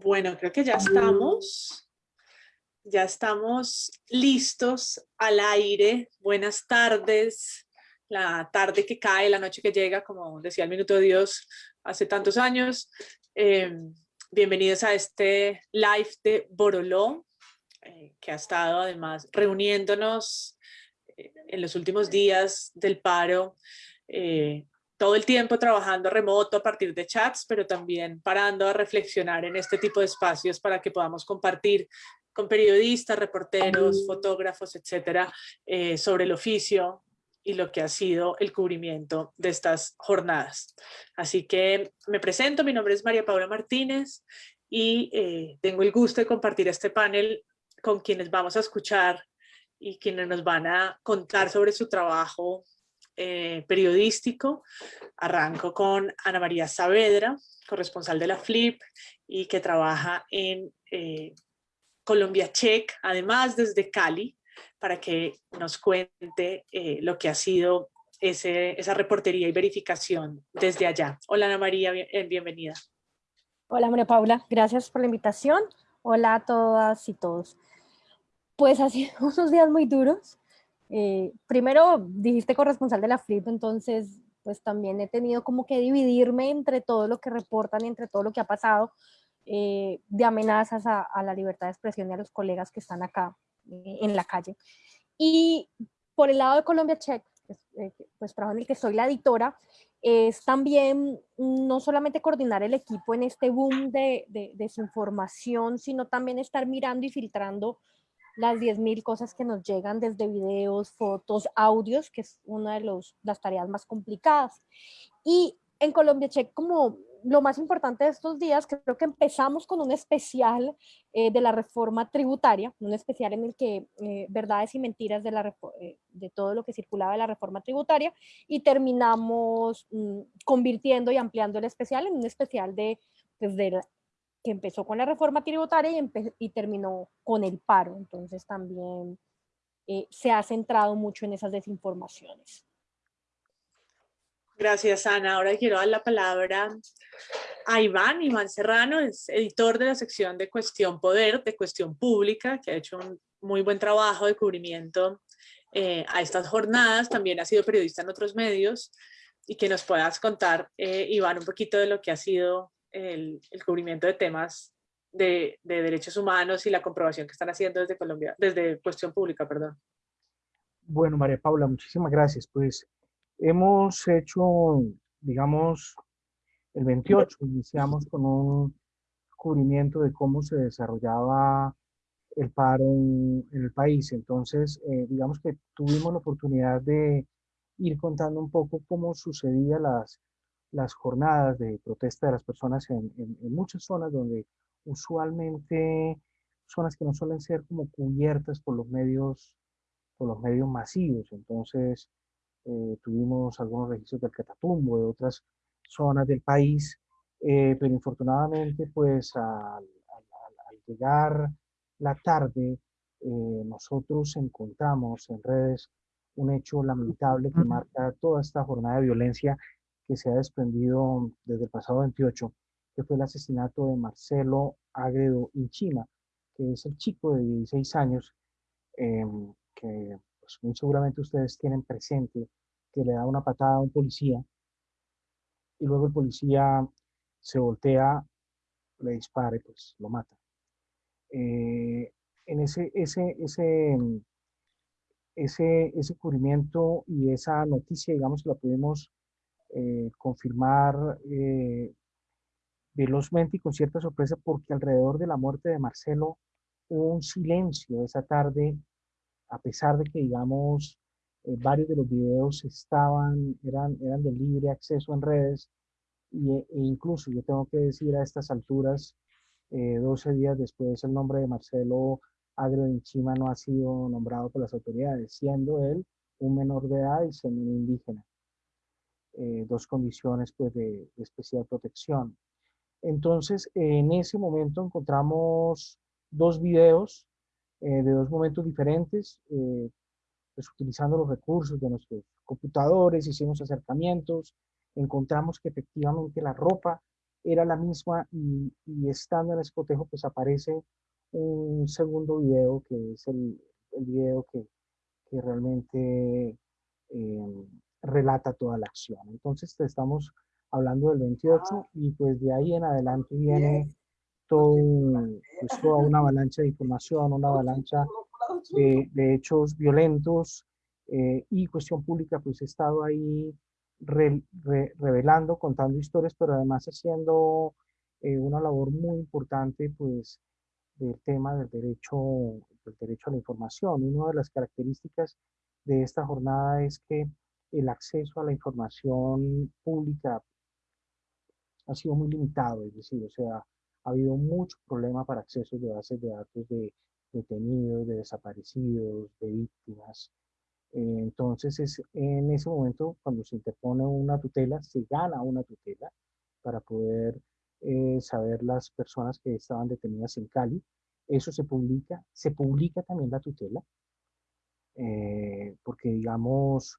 Bueno, creo que ya estamos. Ya estamos listos al aire. Buenas tardes. La tarde que cae, la noche que llega, como decía el Minuto de Dios hace tantos años. Em, bienvenidos a este live de Boroló, eh, que ha estado además reuniéndonos eh, en los últimos días del paro eh, todo el tiempo trabajando remoto a partir de chats, pero también parando a reflexionar en este tipo de espacios para que podamos compartir con periodistas, reporteros, fotógrafos, etcétera, eh, sobre el oficio y lo que ha sido el cubrimiento de estas jornadas. Así que me presento, mi nombre es María Paula Martínez y eh, tengo el gusto de compartir este panel con quienes vamos a escuchar y quienes nos van a contar sobre su trabajo eh, periodístico. Arranco con Ana María Saavedra, corresponsal de la FLIP y que trabaja en eh, Colombia Check, además desde Cali, para que nos cuente eh, lo que ha sido ese, esa reportería y verificación desde allá. Hola Ana María, bienvenida. Hola María Paula, gracias por la invitación. Hola a todas y todos. Pues ha sido unos días muy duros. Eh, primero, dijiste corresponsal de la FLIP, entonces pues también he tenido como que dividirme entre todo lo que reportan y entre todo lo que ha pasado eh, de amenazas a, la libertad de expresión y a los colegas que están acá eh, en la calle. Y por el lado de Colombia Check, pues, pues trabajo en el que soy la editora, es también no solamente coordinar el equipo en este boom de, de desinformación, sino también estar mirando y filtrando las 10.000 cosas que nos llegan desde videos, fotos, audios, que es una de los, las tareas más complicadas. Y en Colombia Check, como lo más importante de estos días, creo que empezamos con un especial eh, de la reforma tributaria, un especial en el que eh, verdades y mentiras de, la, eh, de todo lo que circulaba de la reforma tributaria y terminamos mm, convirtiendo y ampliando el especial en un especial de, pues, de que empezó con la reforma tributaria y, y terminó con el paro. Entonces también eh, se ha centrado mucho en esas desinformaciones. Gracias, Ana. Ahora quiero dar la palabra a Iván. Iván Serrano es editor de la sección de Cuestión Poder, de Cuestión Pública, que ha hecho un muy buen trabajo de cubrimiento eh, a estas jornadas. También ha sido periodista en otros medios y que nos puedas contar, eh, Iván, un poquito de lo que ha sido el, cubrimiento de temas de, derechos humanos y la comprobación que están haciendo desde Colombia, desde Cuestión Pública, perdón. Bueno, María Paula, muchísimas gracias. Pues hemos hecho, digamos, el 28 iniciamos con un cubrimiento de cómo se desarrollaba el paro en, el país. Entonces, eh, digamos que tuvimos la oportunidad de ir contando un poco cómo sucedía las las jornadas de protesta de las personas en, muchas zonas donde usualmente zonas que no suelen ser como cubiertas por los medios por los medios masivos. Entonces eh, tuvimos algunos registros del Catatumbo de otras zonas del país eh, pero infortunadamente pues al, llegar la tarde eh, nosotros encontramos en redes un hecho lamentable que marca toda esta jornada de violencia que se ha desprendido desde el pasado 28, que fue el asesinato de Marcelo Agredo Inchima, que es el chico de 16 años, em, que pues, muy seguramente ustedes tienen presente, que le da una patada a un policía, y luego el policía se voltea, le dispara y pues lo mata. Eh, en ese, ese, ese, ese, ese cubrimiento y esa noticia, digamos, la pudimos eh, confirmar eh, velozmente y con cierta sorpresa porque alrededor de la muerte de Marcelo hubo un silencio esa tarde, a pesar de que, digamos, eh, varios de los videos estaban, eran, eran de libre acceso en redes, y, e incluso yo tengo que decir a estas alturas, 12 días después, el nombre de Marcelo Agro Chima no ha sido nombrado por las autoridades, siendo él un menor de edad y semi indígena. Eh, dos condiciones pues, de, especial protección. Entonces, en ese momento encontramos dos videos eh, de dos momentos diferentes, eh, pues utilizando los recursos de nuestros computadores, hicimos acercamientos, encontramos que efectivamente la ropa era la misma y, estando en ese cotejo pues aparece un segundo video que es el, el video que, que realmente eh, relata toda la acción. Entonces estamos hablando del 28 y pues de ahí en adelante viene todo, pues, toda una avalancha de información, una avalancha de, hechos violentos eh, y cuestión pública pues he estado ahí revelando, contando historias, pero además haciendo eh, una labor muy importante pues del tema del derecho, del derecho a la información. Una de las características de esta jornada es que el acceso a la información pública ha sido muy limitado, es decir, o sea, ha habido mucho problema para acceso de bases de datos de detenidos, de desaparecidos, de víctimas. Entonces, es en ese momento, cuando se interpone una tutela, se gana una tutela para poder eh, saber las personas que estaban detenidas en Cali. Eso se publica, se publica también la tutela, eh, porque digamos,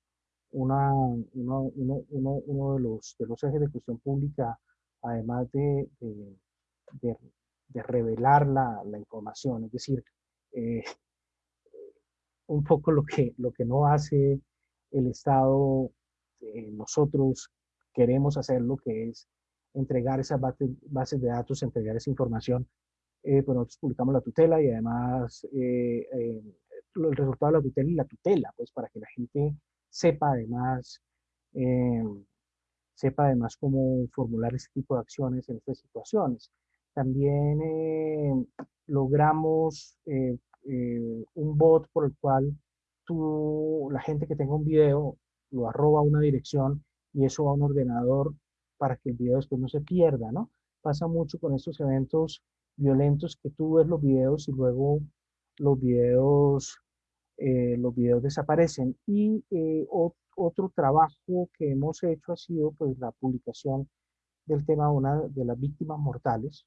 una, uno, uno, uno, de, los, de los ejes de cuestión pública, además de, de, de, revelar la, la, información, es decir, eh, un poco lo que, lo que no hace el Estado, eh, nosotros queremos hacer lo que es entregar esas bases de datos, entregar esa información, eh, pues nosotros publicamos la tutela y además eh, el resultado de la tutela y la tutela, pues para que la gente sepa además, eh, sepa además cómo formular ese tipo de acciones en estas situaciones. También eh, logramos eh, un bot por el cual tú, la gente que tenga un video lo arroba a una dirección y eso va a un ordenador para que el video después no se pierda, ¿no? Pasa mucho con estos eventos violentos que tú ves los videos y luego los videos eh, los videos desaparecen. Y eh, otro trabajo que hemos hecho ha sido pues, la publicación del tema de una de las víctimas mortales,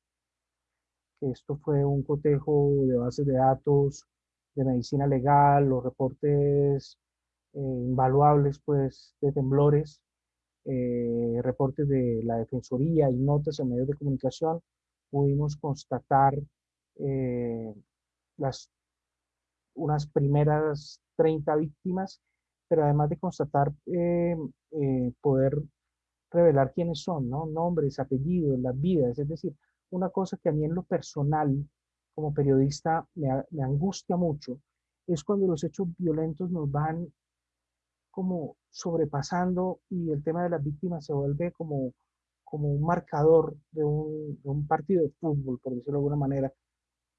esto fue un cotejo de bases de datos de medicina legal, los reportes eh, invaluables pues, de temblores, reportes de la Defensoría y notas en medios de comunicación, pudimos constatar las unas primeras 30 víctimas, pero además de constatar, eh, eh, poder revelar quiénes son, ¿no? Nombres, apellidos, las vidas, es decir, una cosa que a mí en lo personal, como periodista, me, me angustia mucho, es cuando los hechos violentos nos van como sobrepasando y el tema de las víctimas se vuelve como, como un marcador de un, de un partido de fútbol, por decirlo de alguna manera,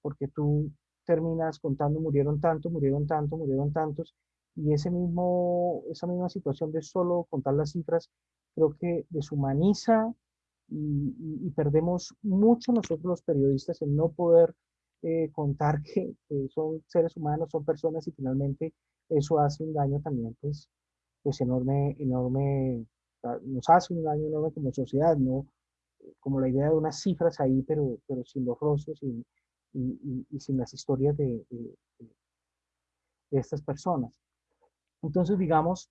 porque tú terminas contando murieron tantos, murieron tantos, murieron tantos, y ese mismo, esa misma situación de solo contar las cifras, creo que deshumaniza y, perdemos mucho nosotros los periodistas en no poder eh, contar que, son seres humanos, son personas y finalmente eso hace un daño también, pues, pues enorme, enorme, nos hace un daño enorme como sociedad, ¿no? Como la idea de unas cifras ahí, pero, pero sin los rostros, sin, y, sin las historias de, de, estas personas. Entonces, digamos,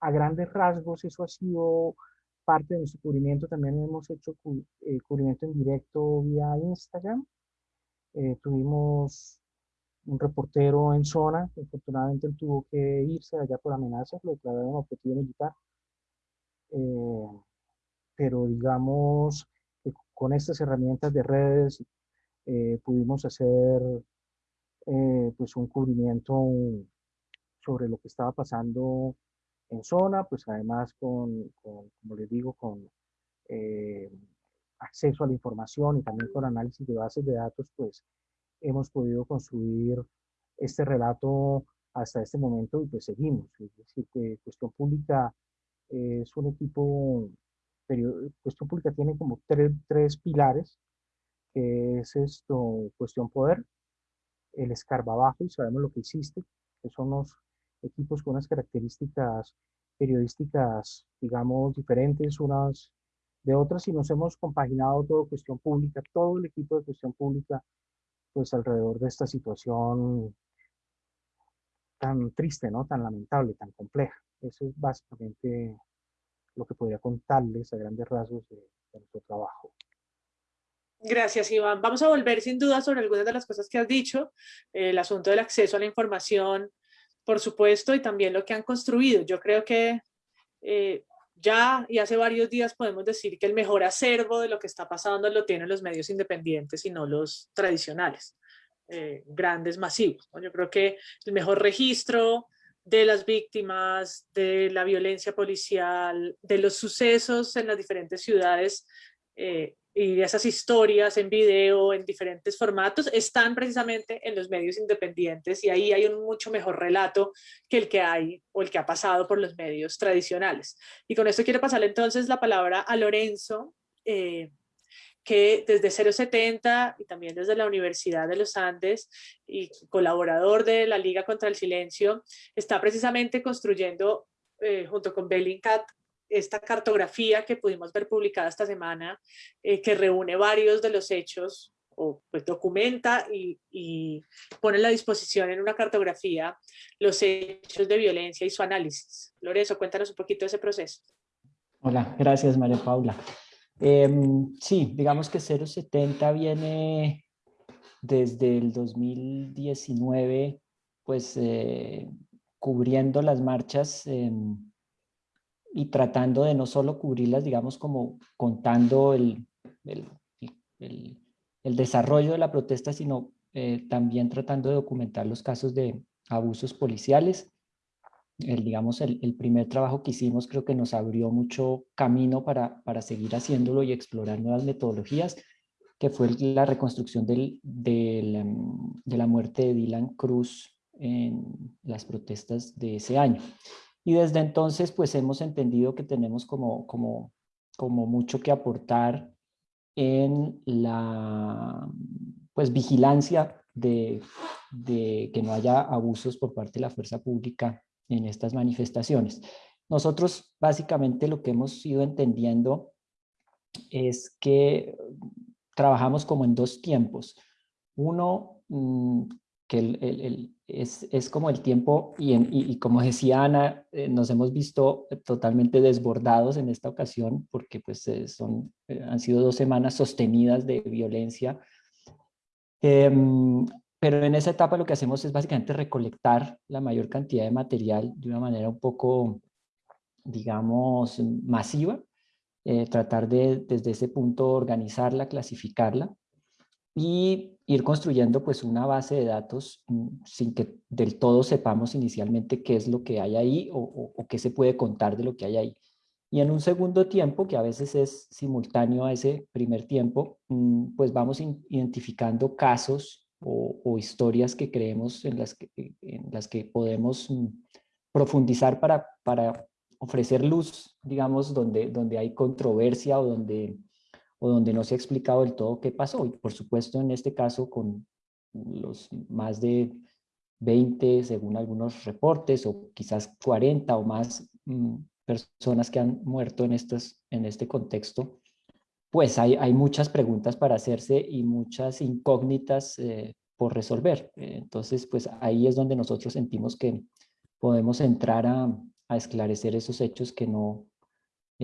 a grandes rasgos, eso ha sido parte de nuestro cubrimiento. También hemos hecho eh, cubrimiento en directo vía Instagram. Eh, tuvimos un reportero en zona, que afortunadamente él tuvo que irse allá por amenazas, lo declararon objetivo militar. Eh, pero digamos con estas herramientas de redes eh, pudimos hacer eh, pues un cubrimiento sobre lo que estaba pasando en zona, pues además con, como les digo, con eh, acceso a la información y también con análisis de bases de datos, pues hemos podido construir este relato hasta este momento y pues seguimos. Es decir, que Cuestión Pública es un equipo, Cuestión Pública tiene como tres, tres pilares que es esto, cuestión poder, el escarbabajo, y sabemos lo que hiciste, que son los equipos con unas características periodísticas, digamos, diferentes unas de otras, y nos hemos compaginado todo cuestión pública, todo el equipo de cuestión pública, pues alrededor de esta situación tan triste, ¿no? Tan lamentable, tan compleja. Eso es básicamente lo que podría contarles a grandes rasgos de nuestro trabajo. Gracias, Iván. Vamos a volver sin duda sobre algunas de las cosas que has dicho, el asunto del acceso a la información, por supuesto, y también lo que han construido. Yo creo que eh, ya y hace varios días podemos decir que el mejor acervo de lo que está pasando lo tienen los medios independientes y no los tradicionales, eh, grandes, masivos. Yo creo que el mejor registro de las víctimas, de la violencia policial, de los sucesos en las diferentes ciudades eh, y esas historias en video, en diferentes formatos, están precisamente en los medios independientes y ahí hay un mucho mejor relato que el que hay o el que ha pasado por los medios tradicionales. Y con esto quiero pasarle entonces la palabra a Lorenzo, eh, que desde 070 y también desde la Universidad de los Andes y colaborador de la Liga contra el Silencio, está precisamente construyendo eh, junto con Bellingcat esta cartografía que pudimos ver publicada esta semana, eh, que reúne varios de los hechos, o pues documenta y, y, pone a la disposición en una cartografía los hechos de violencia y su análisis. Lorenzo, cuéntanos un poquito de ese proceso. Hola, gracias María Paula. Em, sí, digamos que 070 viene desde el 2019, pues eh, cubriendo las marchas y tratando de no solo cubrirlas, digamos, como contando el, el, desarrollo de la protesta, sino eh, también tratando de documentar los casos de abusos policiales. El, digamos, el, primer trabajo que hicimos creo que nos abrió mucho camino para, para seguir haciéndolo y explorar nuevas metodologías, que fue la reconstrucción del, del, de la muerte de Dylan Cruz en las protestas de ese año. Y desde entonces pues hemos entendido que tenemos como, como, como mucho que aportar en la pues vigilancia de, de, que no haya abusos por parte de la fuerza pública en estas manifestaciones. Nosotros básicamente lo que hemos ido entendiendo es que trabajamos como en dos tiempos. Uno, mm, es, como el tiempo, y, y, como decía Ana, eh, nos hemos visto totalmente desbordados en esta ocasión, porque pues eh, son, eh, han sido dos semanas sostenidas de violencia. Em, pero en esa etapa lo que hacemos es básicamente recolectar la mayor cantidad de material de una manera un poco, digamos, masiva, tratar de desde ese punto organizarla, clasificarla, y ir construyendo pues una base de datos mm, sin que del todo sepamos inicialmente qué es lo que hay ahí o, qué se puede contar de lo que hay ahí. Y en un segundo tiempo, que a veces es simultáneo a ese primer tiempo, mm, pues vamos identificando casos o, o, historias que creemos en las que, en las que podemos mm, profundizar para, para ofrecer luz, digamos, donde, donde hay controversia o donde o donde no se ha explicado del todo qué pasó. Y por supuesto en este caso con los más de 20, según algunos reportes, o quizás 40 o más mm, personas que han muerto en, estos, en este contexto, pues hay, hay muchas preguntas para hacerse y muchas incógnitas eh, por resolver. Entonces, pues ahí es donde nosotros sentimos que podemos entrar a, a esclarecer esos hechos que no,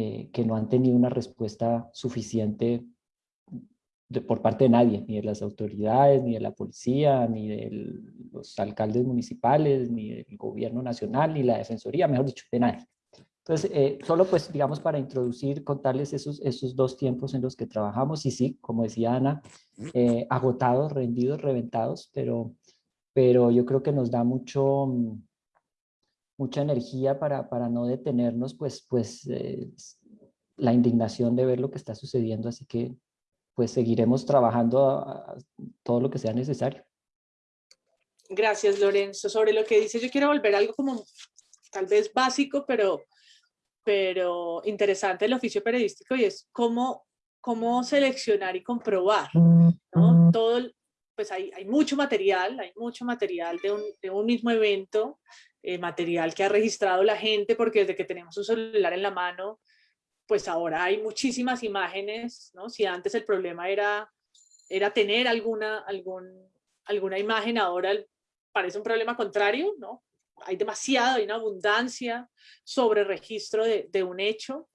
eh, que no han tenido una respuesta suficiente por parte de nadie, ni de las autoridades, ni de la policía, ni de los alcaldes municipales, ni del gobierno nacional, ni la defensoría, mejor dicho, de nadie. Entonces, eh, solo pues, digamos, para introducir, contarles esos, esos dos tiempos en los que trabajamos, y sí, como decía Ana, eh, agotados, rendidos, reventados, pero, pero yo creo que nos da mucho, mucha energía para, para no detenernos, pues, pues eh, la indignación de ver lo que está sucediendo, así que pues seguiremos trabajando a, todo lo que sea necesario. Gracias, Lorenzo. Sobre lo que dice, yo quiero volver a algo como tal vez básico, pero, pero interesante el oficio periodístico y es cómo, cómo seleccionar y comprobar, ¿no? Todo, pues hay, hay mucho material, hay mucho material de un, de un mismo evento, eh, material que ha registrado la gente, porque desde que tenemos un celular en la mano, pues ahora hay muchísimas imágenes, ¿no? Si antes el problema era, era tener alguna, algún, alguna imagen, ahora parece un problema contrario, ¿no? Hay demasiado, hay una abundancia sobre registro de, de un hecho,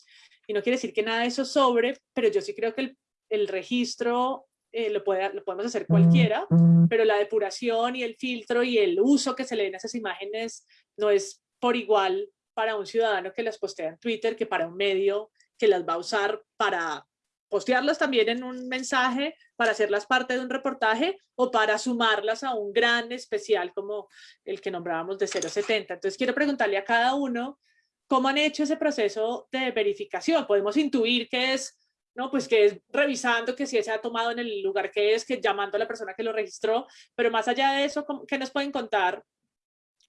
y no quiere decir que nada de eso sobre, pero yo sí creo que el, el registro eh, lo, puede, lo podemos hacer cualquiera, pero la depuración y el filtro y el uso que se le den a esas imágenes no es por igual para un ciudadano que las postea en Twitter que para un medio que las va a usar para postearlas también en un mensaje, para hacerlas parte de un reportaje o para sumarlas a un gran especial como el que nombrábamos de 070. Entonces quiero preguntarle a cada uno cómo han hecho ese proceso de verificación. Podemos intuir que es ¿no? Pues que es revisando que si se ha tomado en el lugar que es, que llamando a la persona que lo registró, pero más allá de eso, ¿qué nos pueden contar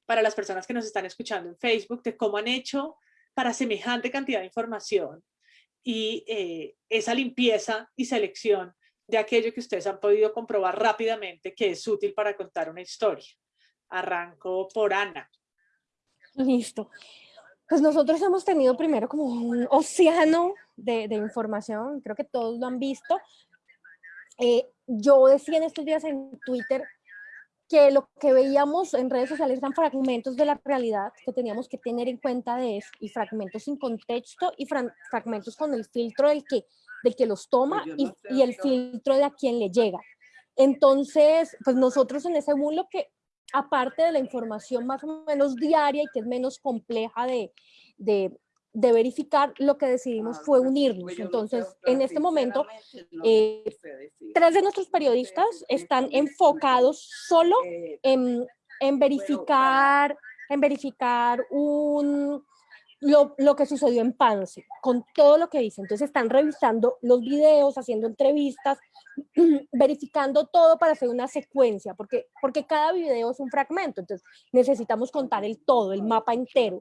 para las personas que nos están escuchando en Facebook de cómo han hecho para semejante cantidad de información y eh, esa limpieza y selección de aquello que ustedes han podido comprobar rápidamente que es útil para contar una historia. Arranco por Ana. Listo. Pues nosotros hemos tenido primero como un océano de, información, creo que todos lo han visto. Eh, yo decía en estos días en Twitter que lo que veíamos en redes sociales eran fragmentos de la realidad que teníamos que tener en cuenta de eso, y fragmentos sin contexto y fragmentos con el filtro del que, del que los toma y, y, el filtro de a quien le llega. Entonces, pues nosotros en ese lo que aparte de la información más o menos diaria y que es menos compleja de, de, de verificar, lo que decidimos fue unirnos. Entonces, en este momento, eh, tres de nuestros periodistas están enfocados solo eh, en, en verificar, en verificar un, lo, que sucedió en Pance, con todo lo que dice. Entonces están revisando los videos, haciendo entrevistas, verificando todo para hacer una secuencia, porque, porque cada video es un fragmento, entonces necesitamos contar el todo, el mapa entero.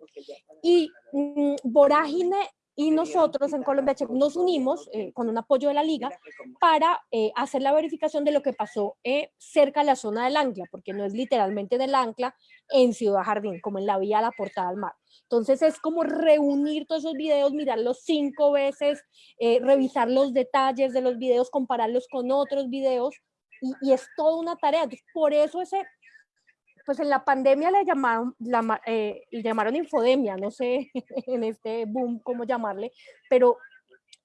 Y mm, Vorágine y nosotros en Colombia nos unimos eh, con un apoyo de la liga para eh, hacer la verificación de lo que pasó eh, cerca de la zona del ancla, porque no es literalmente del ancla en Ciudad Jardín, como en la vía a la portada al mar. Entonces es como reunir todos esos videos, mirarlos cinco veces, revisar los detalles de los videos, compararlos con otros videos, y, y es toda una tarea. Entonces, por eso ese pues en la pandemia le llamaron, la, eh, llamaron infodemia, no sé en este boom cómo llamarle, pero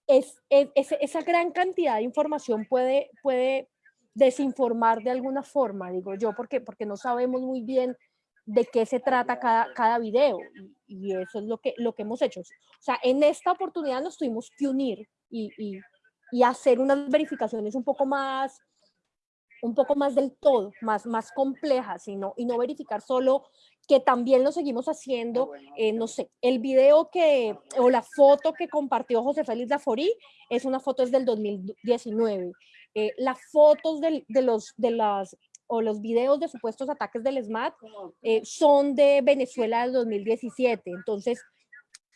es, esa gran cantidad de información puede, puede desinformar de alguna forma, digo yo, porque, porque no sabemos muy bien de qué se trata cada, cada video y, eso es lo que, lo que hemos hecho. O sea, en esta oportunidad nos tuvimos que unir y, y, y hacer unas verificaciones un poco más un poco más del todo, más, más compleja, sino, y no verificar solo que también lo seguimos haciendo, eh, no sé, el video que, o la foto que compartió José Félix Laforí, es una foto es del 2019. Eh, las fotos de, los, de las, o los videos de supuestos ataques del SMAT eh, son de Venezuela del 2017. Entonces,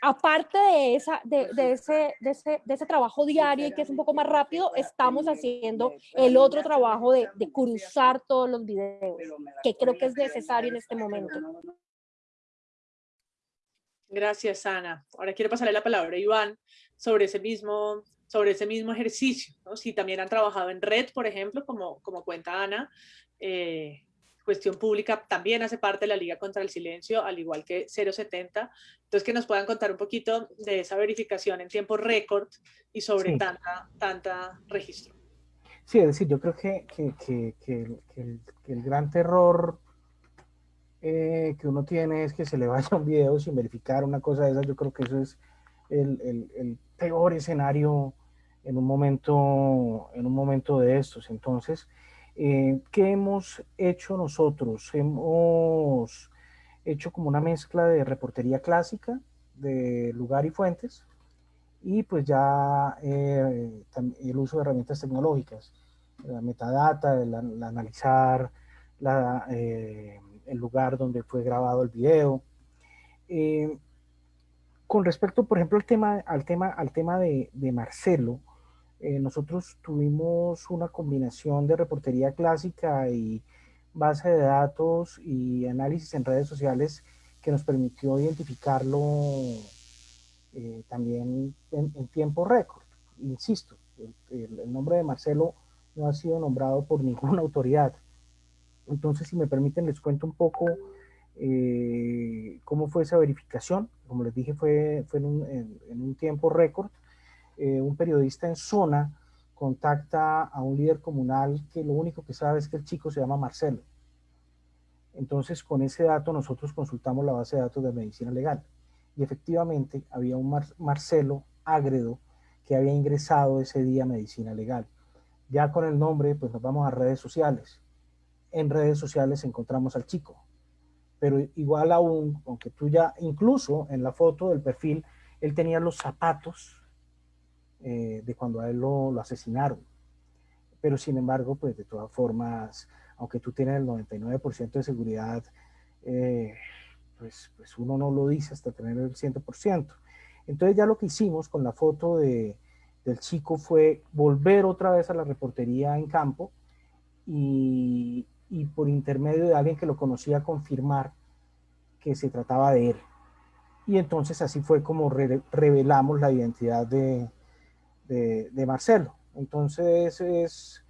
aparte de, esa, de, de, ese, de, ese, de ese trabajo diario y que es un poco más rápido, estamos haciendo el otro trabajo de, de cruzar todos los videos, que creo que es necesario en este momento. Gracias, Ana. Ahora quiero pasarle la palabra a Iván sobre ese mismo, sobre ese mismo ejercicio. ¿no? Si también han trabajado en red, por ejemplo, como, como cuenta Ana, eh, Cuestión Pública también hace parte de la Liga contra el Silencio, al igual que 070. Entonces, que nos puedan contar un poquito de esa verificación en tiempo récord y sobre tanta, tanta registro. Sí, es decir, yo creo que, que, que, que el, el, gran terror eh, que uno tiene es que se le vaya un video sin verificar una cosa de esas. Yo creo que eso es el, el peor escenario en un momento, en un momento de estos. Entonces, eh, ¿Qué hemos hecho nosotros? Hemos hecho como una mezcla de reportería clásica, de lugar y fuentes, y pues ya eh, el uso de herramientas tecnológicas, la metadata, el, analizar la, eh, el lugar donde fue grabado el video. con respecto, por ejemplo, al tema, al tema, al tema de, de Marcelo, eh, nosotros tuvimos una combinación de reportería clásica y base de datos y análisis en redes sociales que nos permitió identificarlo eh, también en, tiempo récord. Insisto, el, nombre de Marcelo no ha sido nombrado por ninguna autoridad. Entonces, si me permiten, les cuento un poco eh, cómo fue esa verificación. Como les dije, fue, fue en, un, en un tiempo récord. Eh, un periodista en zona contacta a un líder comunal que lo único que sabe es que el chico se llama Marcelo. Entonces, con ese dato nosotros consultamos la base de datos de medicina legal. Y efectivamente había un Marcelo Ágredo que había ingresado ese día a medicina legal. Ya con el nombre, pues nos vamos a redes sociales. En redes sociales encontramos al chico. Pero igual aún, aunque tú ya, incluso en la foto del perfil, él tenía los zapatos eh, de cuando a él lo, asesinaron. Pero sin embargo, pues de todas formas, aunque tú tienes el 99% de seguridad, eh, pues, pues uno no lo dice hasta tener el 100%. Entonces ya lo que hicimos con la foto de, del chico fue volver otra vez a la reportería en campo y, y por intermedio de alguien que lo conocía confirmar que se trataba de él. Y entonces así fue como revelamos la identidad de, de, Marcelo. Entonces es,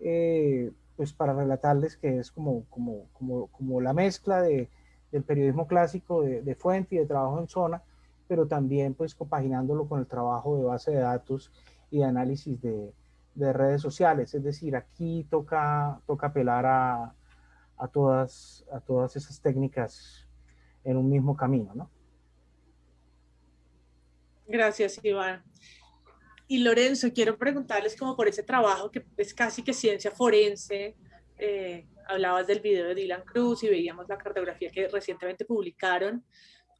eh, pues para relatarles que es como, como, como, como la mezcla de, del periodismo clásico de, fuente y de trabajo en zona, pero también pues compaginándolo con el trabajo de base de datos y de análisis de, de redes sociales. Es decir, aquí toca, toca apelar a, a, todas, a todas esas técnicas en un mismo camino, ¿no? Gracias, Iván. Y Lorenzo, quiero preguntarles como por ese trabajo que es casi que ciencia forense. Eh, hablabas del video de Dylan Cruz y veíamos la cartografía que recientemente publicaron.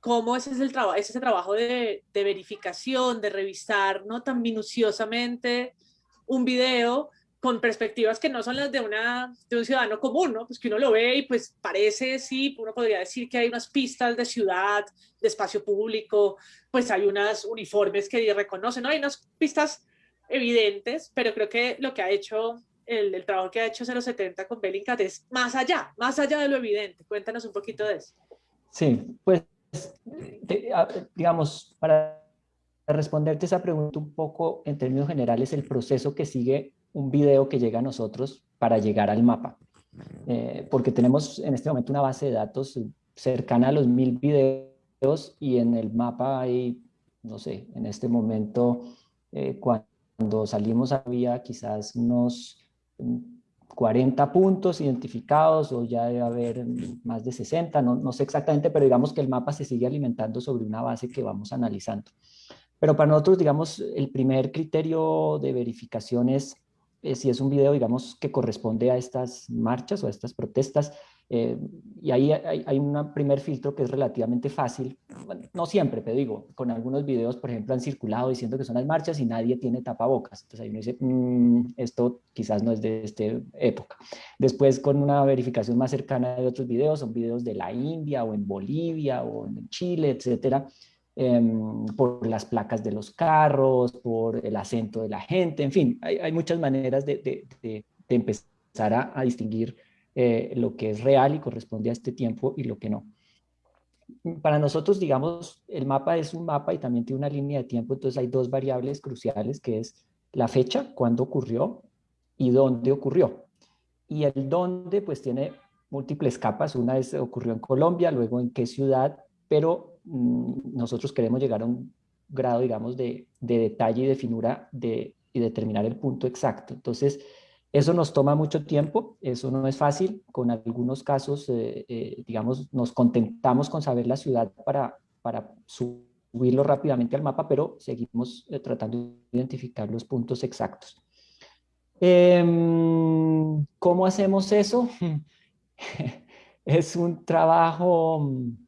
¿Cómo ese es el trabajo, ese trabajo de, de verificación, de revisar no tan minuciosamente un video con perspectivas que no son las de, una, de un ciudadano común, ¿no? Pues que uno lo ve y pues parece, sí, uno podría decir que hay unas pistas de ciudad, de espacio público, pues hay unas uniformes que reconocen, ¿no? Hay unas pistas evidentes, pero creo que lo que ha hecho, el, el trabajo que ha hecho 070 con Bellingcat es más allá, más allá de lo evidente. Cuéntanos un poquito de eso. Sí, pues, digamos, para responderte esa pregunta un poco en términos generales, el proceso que sigue un video que llega a nosotros para llegar al mapa. Eh, porque tenemos en este momento una base de datos cercana a los mil videos y en el mapa hay, no sé, en este momento, eh, cuando salimos había quizás unos 40 puntos identificados o ya debe haber más de 60, no, no sé exactamente, pero digamos que el mapa se sigue alimentando sobre una base que vamos analizando. Pero para nosotros, digamos, el primer criterio de verificación es eh, si es un video, digamos, que corresponde a estas marchas o a estas protestas. Eh, y ahí hay, un primer filtro que es relativamente fácil, no siempre, pero digo, con algunos videos, por ejemplo, han circulado diciendo que son las marchas y nadie tiene tapabocas. Entonces ahí uno dice, mm, esto quizás no es de esta época. Después, con una verificación más cercana de otros videos, son videos de la India o en Bolivia o en Chile, etcétera, Em, por las placas de los carros, por el acento de la gente, en fin, hay, muchas maneras de, empezar a, distinguir eh, lo que es real y corresponde a este tiempo y lo que no. Para nosotros, digamos, el mapa es un mapa y también tiene una línea de tiempo, entonces hay dos variables cruciales que es la fecha, cuándo ocurrió y dónde ocurrió. Y el dónde pues tiene múltiples capas, una es ocurrió en Colombia, luego en qué ciudad, pero nosotros queremos llegar a un grado, digamos, de, detalle y de finura de, y determinar el punto exacto. Entonces, eso nos toma mucho tiempo, eso no es fácil. Con algunos casos, eh, eh, digamos, nos contentamos con saber la ciudad para, para subirlo rápidamente al mapa, pero seguimos eh, tratando de identificar los puntos exactos. Em, ¿Cómo hacemos eso? es un trabajo mm,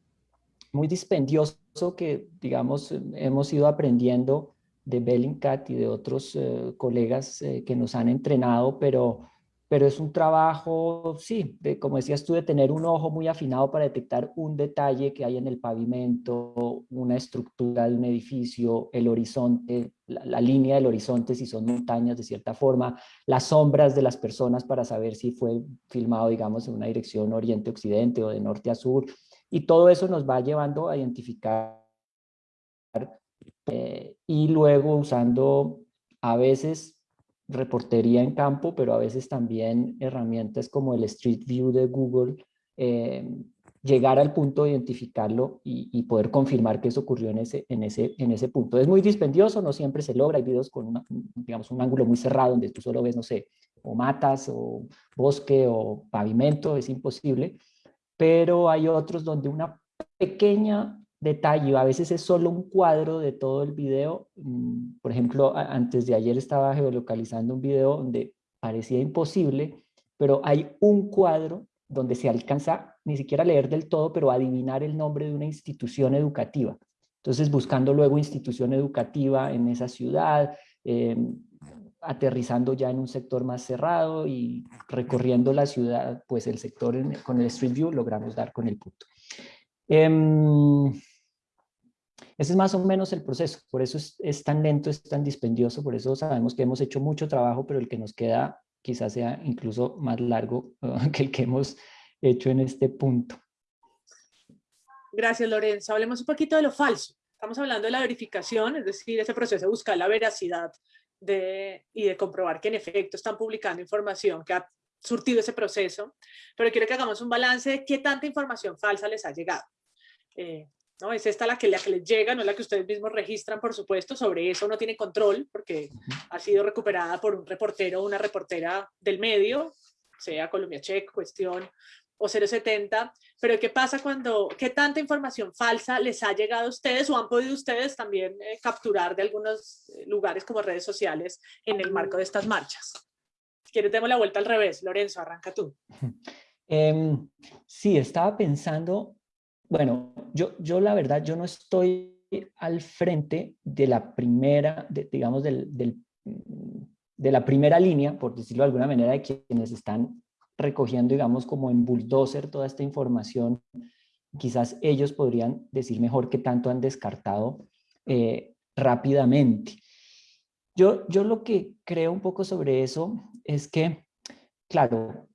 muy dispendioso que, digamos, hemos ido aprendiendo de Bellingcat y de otros eh, colegas eh, que nos han entrenado, pero, pero es un trabajo, sí, de, como decías tú, de tener un ojo muy afinado para detectar un detalle que hay en el pavimento, una estructura de un edificio, el horizonte, la, la línea del horizonte, si son montañas de cierta forma, las sombras de las personas para saber si fue filmado, digamos, en una dirección oriente-occidente o de norte a sur, y todo eso nos va llevando a identificar eh, y luego usando a veces reportería en campo, pero a veces también herramientas como el Street View de Google, eh, llegar al punto de identificarlo y, poder confirmar que eso ocurrió en ese, en, ese, en ese punto. Es muy dispendioso, no siempre se logra, hay videos con digamos, un ángulo muy cerrado donde tú solo ves, no sé, o matas, o bosque, o pavimento, es imposible, pero hay otros donde una pequeña detalle, a veces es solo un cuadro de todo el video, mm, por ejemplo, antes de ayer estaba geolocalizando un video donde parecía imposible, pero hay un cuadro donde se alcanza ni siquiera a leer del todo, pero adivinar el nombre de una institución educativa. Entonces, buscando luego institución educativa en esa ciudad, em, aterrizando ya en un sector más cerrado y recorriendo la ciudad, pues el sector con el Street View logramos dar con el punto. Em, ese es más o menos el proceso, por eso es, es, tan lento, es tan dispendioso, por eso sabemos que hemos hecho mucho trabajo, pero el que nos queda quizás sea incluso más largo que el que hemos hecho en este punto. Gracias, Lorenzo. Hablemos un poquito de lo falso. Estamos hablando de la verificación, es decir, ese proceso de buscar la veracidad de, y de comprobar que en efecto están publicando información que ha surtido ese proceso, pero quiero que hagamos un balance de qué tanta información falsa les ha llegado. Eh, ¿no? Es esta la que, la que les llega, no la que ustedes mismos registran, por supuesto, sobre eso no tiene control porque ha sido recuperada por un reportero o una reportera del medio, sea Colombia Check, Cuestión o 070, pero ¿qué pasa cuando, qué tanta información falsa les ha llegado a ustedes o han podido ustedes también eh, capturar de algunos eh, lugares como redes sociales en el marco de estas marchas? Si quieres, demos la vuelta al revés. Lorenzo, arranca tú. Em, sí, estaba pensando bueno, yo, yo la verdad, yo no estoy al frente de la primera, digamos, del, de la primera línea, por decirlo de alguna manera, de quienes están recogiendo, digamos, como en bulldozer toda esta información. Quizás ellos podrían decir mejor qué tanto han descartado eh, rápidamente. Yo, yo lo que creo un poco sobre eso es que, claro,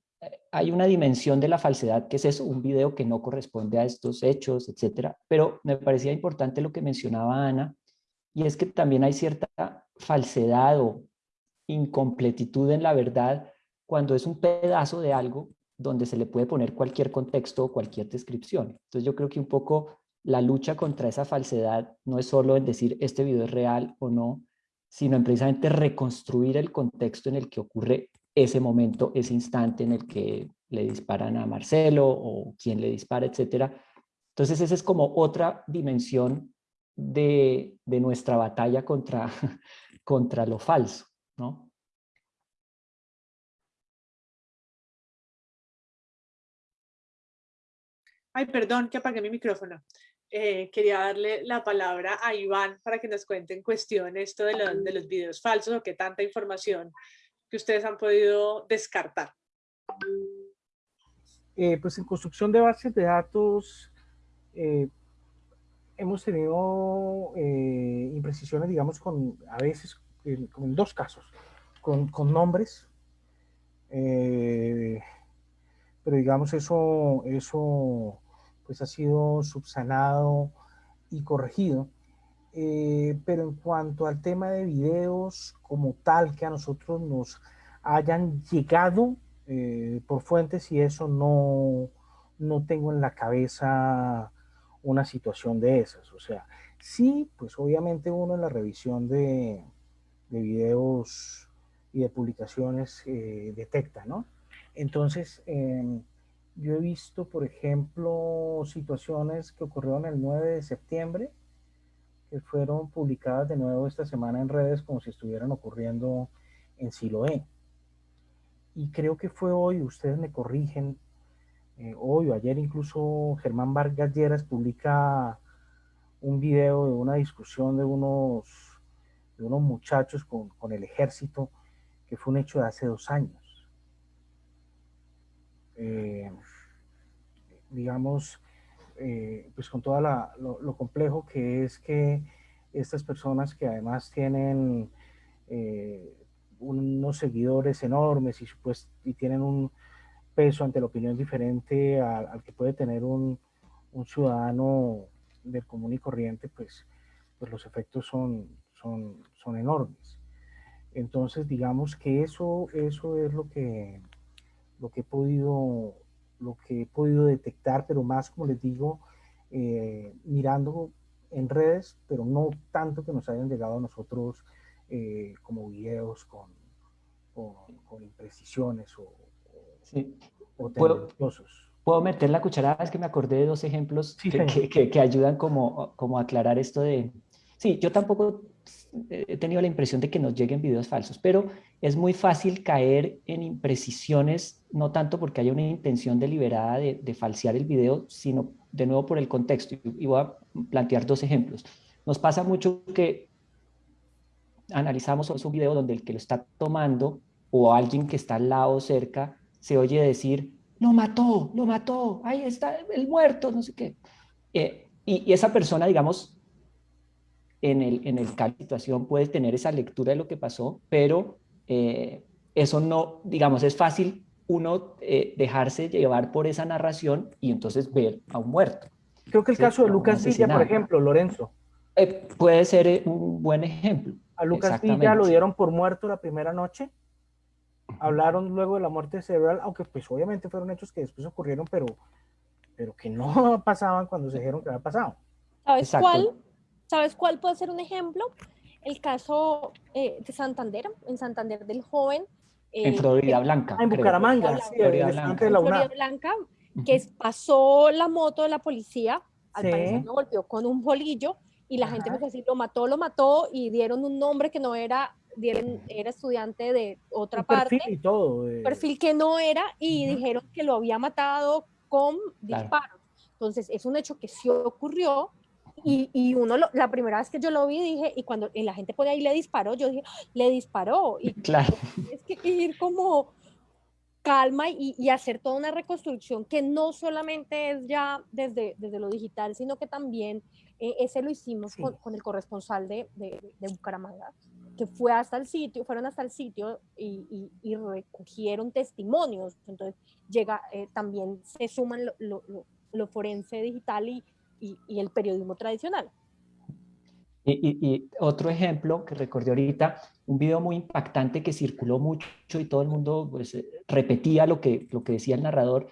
hay una dimensión de la falsedad, que es eso, un video que no corresponde a estos hechos, etcétera. Pero me parecía importante lo que mencionaba Ana, y es que también hay cierta falsedad o incompletitud en la verdad cuando es un pedazo de algo donde se le puede poner cualquier contexto o cualquier descripción. Entonces yo creo que un poco la lucha contra esa falsedad no es solo en decir este video es real o no, sino en precisamente reconstruir el contexto en el que ocurre ese momento, ese instante en el que le disparan a Marcelo o quien le dispara, etcétera. Entonces esa es como otra dimensión de, nuestra batalla contra, contra lo falso, ¿no? Ay, perdón que apagué mi micrófono. Eh, quería darle la palabra a Iván para que nos cuente en cuestión esto de, de los videos falsos o qué tanta información que ustedes han podido descartar? Eh, pues en construcción de bases de datos eh, hemos tenido imprecisiones, digamos, con a veces, en, dos casos, con, con nombres, pero digamos eso, eso pues ha sido subsanado y corregido. Eh, pero en cuanto al tema de videos como tal que a nosotros nos hayan llegado eh, por fuentes y eso no, no tengo en la cabeza una situación de esas. O sea, sí, pues obviamente uno en la revisión de, de videos y de publicaciones eh, detecta, ¿no? Entonces, em, yo he visto, por ejemplo, situaciones que ocurrieron el 9 de septiembre, fueron publicadas de nuevo esta semana en redes como si estuvieran ocurriendo en Siloé. Y creo que fue hoy, ustedes me corrigen, eh, hoy o ayer incluso Germán Vargas Lleras publica un video de una discusión de unos, de unos muchachos con, con el ejército, que fue un hecho de hace dos años. Eh, digamos, eh, pues con todo lo, complejo que es que estas personas que además tienen eh, unos seguidores enormes y, pues, y tienen un peso ante la opinión diferente al, que puede tener un, ciudadano del común y corriente, pues, pues los efectos son, son, son enormes. Entonces, digamos que eso, eso es lo que, lo que he podido lo que he podido detectar, pero más, como les digo, eh, mirando en redes, pero no tanto que nos hayan llegado a nosotros eh, como videos con, con, imprecisiones o, sí. ¿Puedo, ¿Puedo meter la cucharada? Es que me acordé de dos ejemplos que, que, que, ayudan como, como a aclarar esto de... Sí, yo tampoco he tenido la impresión de que nos lleguen videos falsos, pero es muy fácil caer en imprecisiones, no tanto porque haya una intención deliberada de, de falsear el video, sino de nuevo por el contexto. Y voy a plantear dos ejemplos. Nos pasa mucho que analizamos un video donde el que lo está tomando o alguien que está al lado cerca se oye decir, lo mató, lo mató, ahí está el muerto, no sé qué. Eh, y, esa persona, digamos, en el, en el situación puede tener esa lectura de lo que pasó, pero eh, eso no, digamos, es fácil uno eh, dejarse llevar por esa narración y entonces ver a un muerto. Creo que el caso de Lucas Villa, por ejemplo, Lorenzo. puede ser un buen ejemplo. A Lucas Villa lo dieron por muerto la primera noche. Hablaron luego de la muerte cerebral, aunque pues obviamente fueron hechos que después ocurrieron, pero, pero que no pasaban cuando se dijeron que había pasado. ¿Sabes cuál? ¿Sabes cuál puede ser un ejemplo? El caso eh, de Santander, en Santander del joven. Eh, en Florida Blanca. en Bucaramanga, sí, Florida Blanca. En Florida Blanca, que pasó la moto de la policía, al parecer lo golpeó con un bolillo y la gente empezó a decir, lo mató, lo mató, y dieron un nombre que no era, dieron, era estudiante de otra parte. Perfil y todo. Perfil que no era, y dijeron que lo había matado con disparos. Entonces, es un hecho que sí ocurrió, y, y, uno, la primera vez que yo lo vi, dije, y cuando la gente por ahí le disparó, yo dije, le disparó. Y claro. Es que ir como calma y, y, hacer toda una reconstrucción que no solamente es ya desde, desde lo digital, sino que también e, ese lo hicimos con, el corresponsal de, de, Bucaramanga, que fue hasta el sitio, fueron hasta el sitio y, y, recogieron testimonios. Entonces, llega, eh, también se suman lo, lo, forense digital y, y, el periodismo tradicional. Y, otro ejemplo que recordé ahorita, un video muy impactante que circuló mucho y todo el mundo pues, eh, repetía lo que, lo que decía el narrador,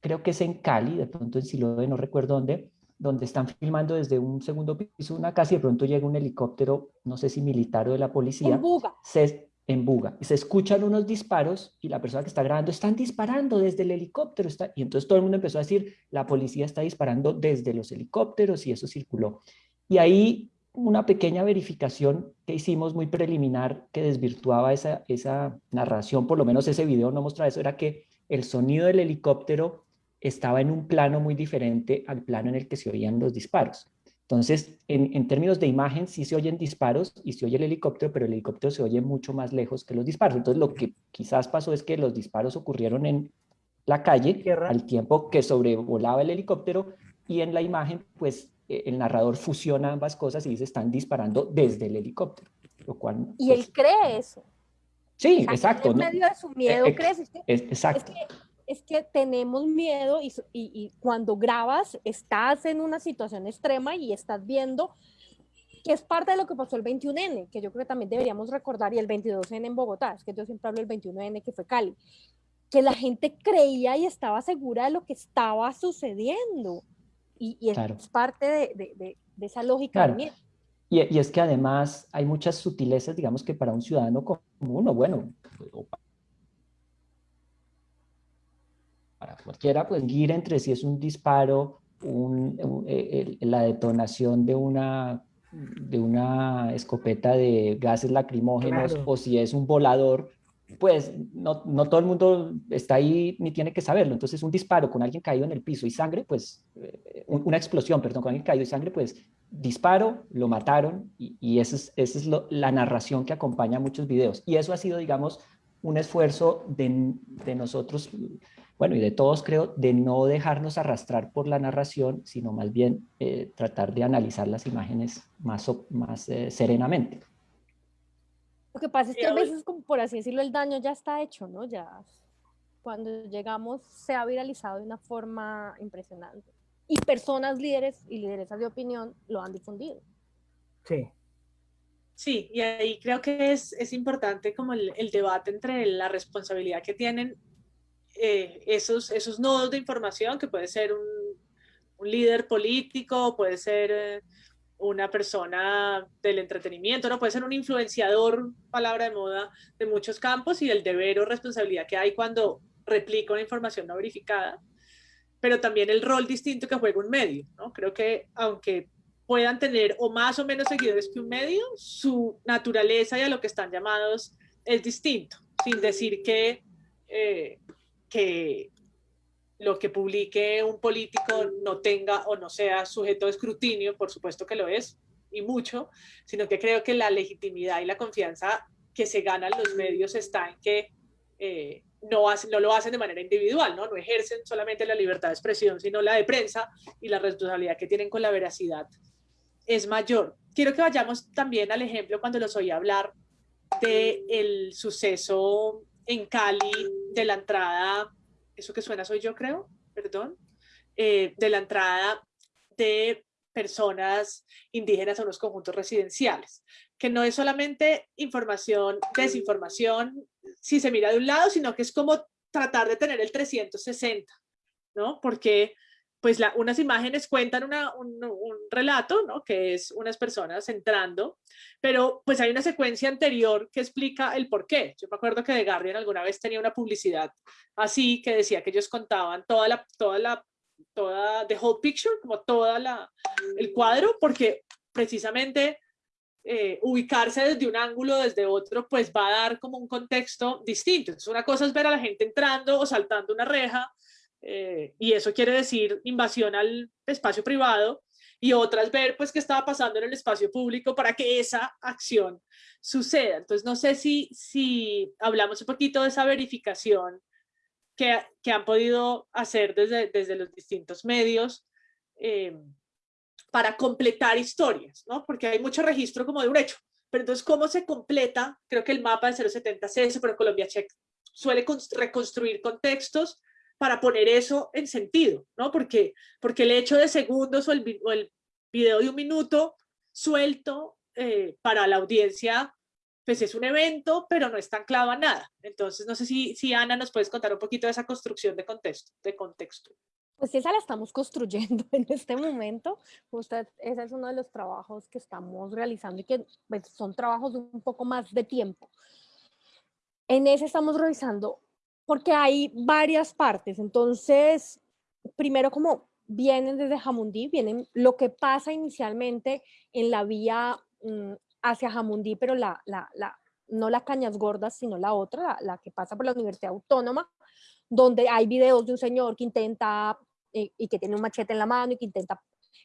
creo que es en Cali, de pronto en Siloé, no recuerdo dónde, donde están filmando desde un segundo piso una casa y de pronto llega un helicóptero, no sé si militar o de la policía. En Buga. Se, en Buga. Y se escuchan unos disparos y la persona que está grabando, están disparando desde el helicóptero. Está, y entonces todo el mundo empezó a decir, la policía está disparando desde los helicópteros y eso circuló. Y ahí una pequeña verificación que hicimos muy preliminar que desvirtuaba esa, esa narración, por lo menos ese video no mostraba eso, era que el sonido del helicóptero estaba en un plano muy diferente al plano en el que se oían los disparos. Entonces, en, términos de imagen, sí se oyen disparos y se oye el helicóptero, pero el helicóptero se oye mucho más lejos que los disparos. Entonces, lo que quizás pasó es que los disparos ocurrieron en la calle al tiempo que sobrevolaba el helicóptero y en la imagen, pues, e, el narrador fusiona ambas cosas y dice, están disparando desde el helicóptero. Lo cual, y él pues cree eso. Sí, exacto. En medio de su miedo, e, crees. exacto es que tenemos miedo y, cuando grabas estás en una situación extrema y estás viendo que es parte de lo que pasó el 21N, que yo creo que también deberíamos recordar, y el 22N en Bogotá, es que yo siempre hablo del 21N que fue Cali, que la gente creía y estaba segura de lo que estaba sucediendo. Y, es parte de, esa lógica Y, y, es que además hay muchas sutilezas, digamos que para un ciudadano común, o bueno, para cualquiera, pues ir entre si es un disparo, eh, la detonación de una, de una escopeta de gases lacrimógenos o si es un volador, pues no, no, todo el mundo está ahí ni tiene que saberlo. Entonces un disparo con alguien caído en el piso y sangre, pues eh, una explosión, perdón, con alguien caído y sangre, pues disparo, lo mataron y, y esa es, esa es la narración que acompaña muchos videos. Y eso ha sido, digamos, un esfuerzo de, de nosotros bueno, y de todos creo, de no dejarnos arrastrar por la narración, sino más bien eh, tratar de analizar las imágenes más, más eh, serenamente. Lo que pasa es que a veces, como por así decirlo, el daño ya está hecho, ¿no? Ya cuando llegamos se ha viralizado de una forma impresionante. Y personas líderes y lideresas de opinión lo han difundido. Sí. Sí, y ahí creo que es, es importante como el, el debate entre la responsabilidad que tienen eh, esos, esos nodos de información, que puede ser un, líder político, puede ser eh, una persona del entretenimiento, no puede ser un influenciador, palabra de moda, de muchos campos y el deber o responsabilidad que hay cuando replica una información no verificada, pero también el rol distinto que juega un medio. ¿no? Creo que aunque puedan tener o más o menos seguidores que un medio, su naturaleza y a lo que están llamados es distinto, sin decir que, eh, que lo que publique un político no tenga o no sea sujeto de escrutinio, por supuesto que lo es, y mucho, sino que creo que la legitimidad y la confianza que se ganan los medios está en que eh, no, no lo hacen de manera individual, ¿no? no ejercen solamente la libertad de expresión, sino la de prensa y la responsabilidad que tienen con la veracidad es mayor. Quiero que vayamos también al ejemplo cuando los oí hablar del el suceso en Cali de la entrada eso que suena soy yo creo, perdón, eh, de la entrada de personas indígenas a unos conjuntos residenciales, que no es solamente información, desinformación, si se mira de un lado, sino que es como tratar de tener el 360, ¿no? Porque pues la, unas imágenes cuentan una, un, relato, ¿no? que es unas personas entrando, pero pues hay una secuencia anterior que explica el por qué. Yo me acuerdo que The Guardian alguna vez tenía una publicidad así que decía que ellos contaban toda la, toda la, toda, the whole picture, como toda la, el cuadro, porque precisamente eh, ubicarse desde un ángulo, desde otro, pues va a dar como un contexto distinto. Entonces una cosa es ver a la gente entrando o saltando una reja, eh, y eso quiere decir invasión al espacio privado, y otras ver pues qué estaba pasando en el espacio público para que esa acción suceda. Entonces no sé si, si hablamos un poquito de esa verificación que, que han podido hacer desde, desde los distintos medios eh, para completar historias, ¿no? Porque hay mucho registro como de un hecho, pero entonces ¿cómo se completa? Creo que el mapa de 070 es pero Colombia Check suele reconstruir contextos para poner eso en sentido, ¿no? Porque, porque el hecho de segundos o el, o el video de un minuto suelto eh, para la audiencia, pues es un evento, pero no está anclado a nada. Entonces, no sé si, si Ana nos puedes contar un poquito de esa construcción de contexto. De contexto. Pues esa la estamos construyendo en este momento. Usted, ese es uno de los trabajos que estamos realizando y que pues, son trabajos un poco más de tiempo. En ese estamos revisando porque hay varias partes. Entonces, primero como vienen desde Jamundí, vienen lo que pasa inicialmente en la vía mm, hacia Jamundí, pero la, la, la, no la Cañas Gordas, sino la otra, la, que pasa por la Universidad Autónoma, donde hay videos de un señor que intenta eh, y que tiene un machete en la mano y que intenta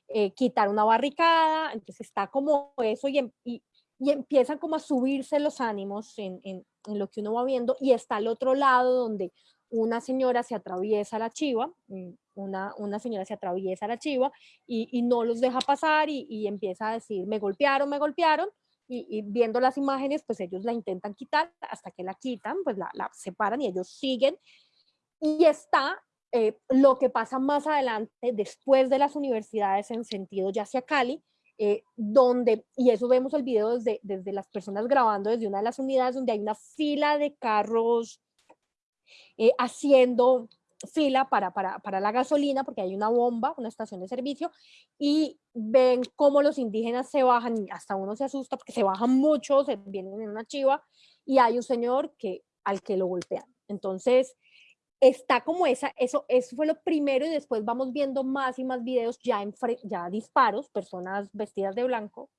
eh, quitar una barricada, entonces está como eso y, y, y empiezan como a subirse los ánimos en, en, en, lo que uno va viendo y está al otro lado donde una señora se atraviesa la chiva, mm, una, una señora se atraviesa la chiva y, y no los deja pasar y, y, empieza a decir, me golpearon, me golpearon, y, viendo las imágenes, pues ellos la intentan quitar, hasta que la quitan, pues la, la separan y ellos siguen. Y está eh, lo que pasa más adelante, después de las universidades en sentido ya hacia Cali, eh, donde, y eso vemos el video desde, desde las personas grabando desde una de las unidades donde hay una fila de carros eh, haciendo fila para, para, para, la gasolina, porque hay una bomba, una estación de servicio, y ven cómo los indígenas se bajan, y hasta uno se asusta porque se bajan mucho, se vienen en una chiva, y hay un señor que, al que lo golpean. Entonces, está como esa, eso, eso fue lo primero y después vamos viendo más y más videos ya, en, ya disparos, personas vestidas de blanco,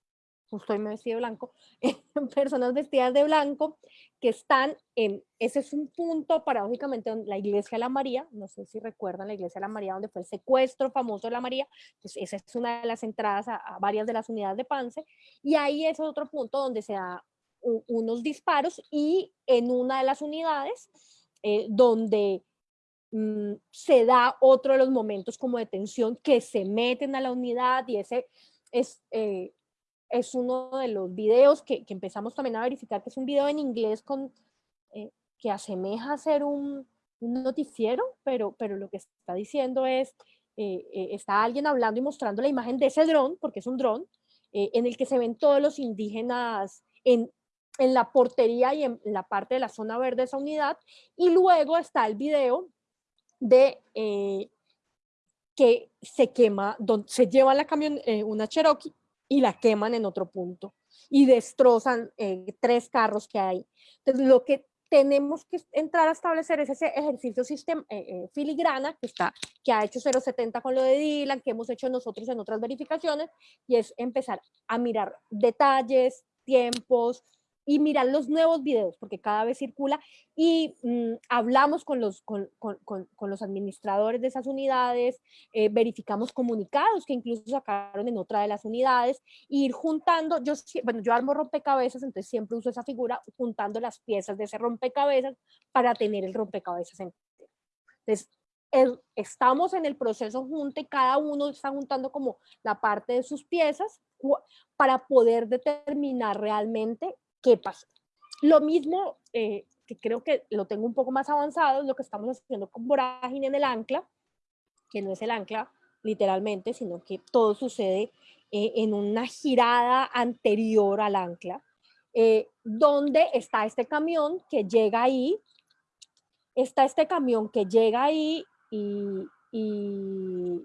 justo hoy me vestí de blanco, personas vestidas de blanco que están en, ese es un punto paradójicamente la iglesia de la María, no sé si recuerdan la iglesia de la María donde fue el secuestro famoso de la María, pues esa es una de las entradas a, a varias de las unidades de Pance y ahí es otro punto donde se da unos disparos y en una de las unidades eh, donde mm, se da otro de los momentos como de tensión que se meten a la unidad y ese es, eh, es uno de los videos que, que, empezamos también a verificar que es un video en inglés con, eh, que asemeja a ser un, noticiero, pero, pero lo que está diciendo es, eh, está alguien hablando y mostrando la imagen de ese dron, porque es un dron, en el que se ven todos los indígenas en en la portería y en la parte de la zona verde de esa unidad. Y luego está el video de eh, que se quema, donde se lleva la camión, eh, una Cherokee y la queman en otro punto y destrozan eh, tres carros que hay. Entonces, lo que tenemos que entrar a establecer es ese ejercicio sistema, filigrana que, está, que ha hecho 070 con lo de Dylan, que hemos hecho nosotros en otras verificaciones, y es empezar a mirar detalles, tiempos, y mirar los nuevos videos, porque cada vez circula, y mm, hablamos con los, con, con, con, los administradores de esas unidades, eh, verificamos comunicados que incluso sacaron en otra de las unidades, ir juntando, yo, bueno, yo armo rompecabezas, entonces siempre uso esa figura, juntando las piezas de ese rompecabezas para tener el rompecabezas entero. Entonces, estamos en el proceso junte, cada uno está juntando como la parte de sus piezas para poder determinar realmente qué pasa. Lo mismo, eh, que creo que lo tengo un poco más avanzado, es lo que estamos haciendo con Vorágine en el ancla, que no es el ancla literalmente, sino que todo sucede eh, en una girada anterior al ancla, eh, donde está este camión que llega ahí, está este camión que llega ahí y, y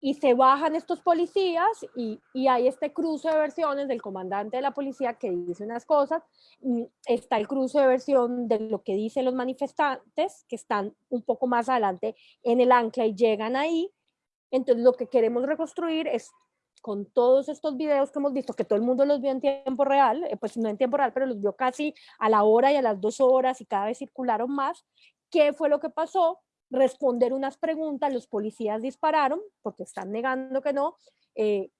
y se bajan estos policías y, y, hay este cruce de versiones del comandante de la policía que dice unas cosas, está el cruce de versión de lo que dicen los manifestantes que están un poco más adelante en el ancla y llegan ahí. Entonces lo que queremos reconstruir es con todos estos videos que hemos visto, que todo el mundo los vio en tiempo real, eh, pues no en tiempo real, pero los vio casi a la hora y a las dos horas y cada vez circularon más, qué fue lo que pasó, responder unas preguntas, los policías dispararon, porque están negando que no, eh,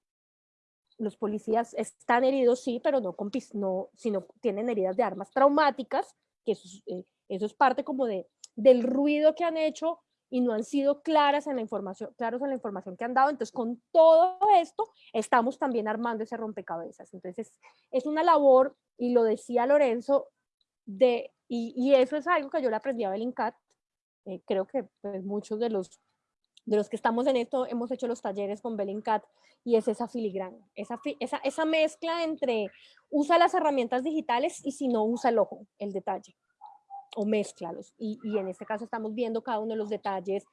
los policías están heridos, sí, pero no, con, no sino tienen heridas de armas traumáticas, que eso, eh, eso es parte como de, del ruido que han hecho y no han sido claras en la información, claros en la información que han dado. Entonces, con todo esto, estamos también armando ese rompecabezas. Entonces, es una labor, y lo decía Lorenzo, de, y, y eso es algo que yo le aprendí a Belincat, eh, creo que pues, muchos de los, de los que estamos en esto hemos hecho los talleres con Bellingcat y es esa filigrana, esa, esa, esa mezcla entre usa las herramientas digitales y si no usa el ojo, el detalle o mezclalos. Y, y, en este caso estamos viendo cada uno de los detalles.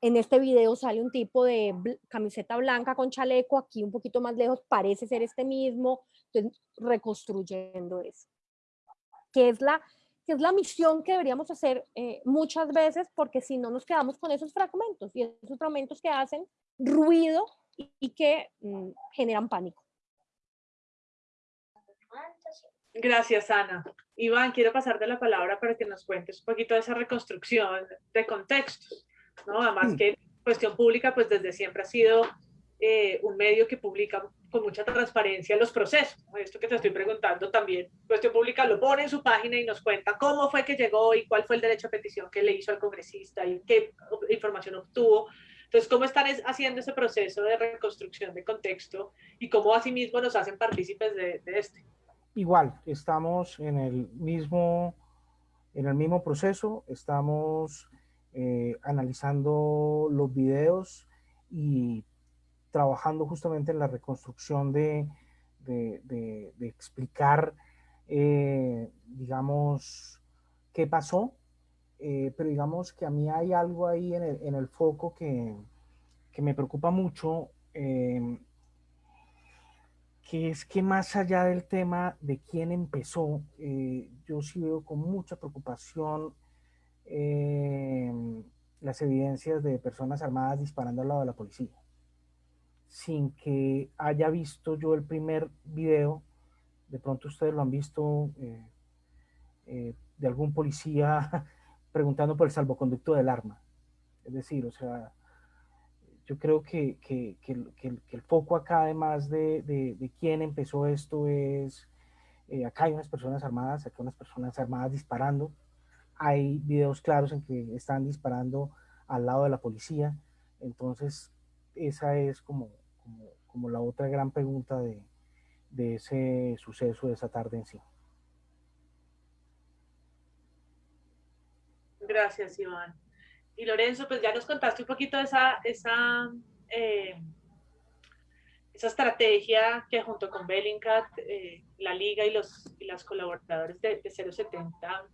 En este video sale un tipo de camiseta blanca con chaleco, aquí un poquito más lejos parece ser este mismo, entonces reconstruyendo eso. Que es la, que es la misión que deberíamos hacer eh, muchas veces, porque si no nos quedamos con esos fragmentos, y esos fragmentos que hacen ruido y, que mm, generan pánico. Gracias, Ana. Iván, quiero pasarte la palabra para que nos cuentes un poquito de esa reconstrucción de contextos, ¿no? Además que cuestión pública, pues desde siempre ha sido eh, un medio que publica con mucha transparencia los procesos. Esto que te estoy preguntando también, Cuestión Pública lo pone en su página y nos cuenta cómo fue que llegó y cuál fue el derecho a petición que le hizo al congresista y qué información obtuvo. Entonces, ¿cómo están haciendo ese proceso de reconstrucción de contexto y cómo asimismo nos hacen partícipes de, este? Igual, estamos en el mismo, en el mismo proceso, estamos eh, analizando los videos y trabajando justamente en la reconstrucción de, de, explicar, eh, digamos, qué pasó, eh, pero digamos que a mí hay algo ahí en el, foco que, que, me preocupa mucho, em, que es que más allá del tema de quién empezó, eh, yo sí veo con mucha preocupación las evidencias de personas armadas disparando al lado de la policía sin que haya visto yo el primer video, de pronto ustedes lo han visto eh, eh, de algún policía preguntando por el salvoconducto del arma. Es decir, o sea, yo creo que, que, que, el foco acá, además de, de, quién empezó esto, es, eh, acá hay unas personas armadas, acá hay unas personas armadas disparando, hay videos claros en que están disparando al lado de la policía, entonces esa es como, como, la otra gran pregunta de, de ese suceso de esa tarde en sí. Gracias, Iván. Y Lorenzo, pues ya nos contaste un poquito de esa, esa, eh, esa estrategia que junto con Bellingcat, eh, la Liga y, los, y las colaboradores de, de 070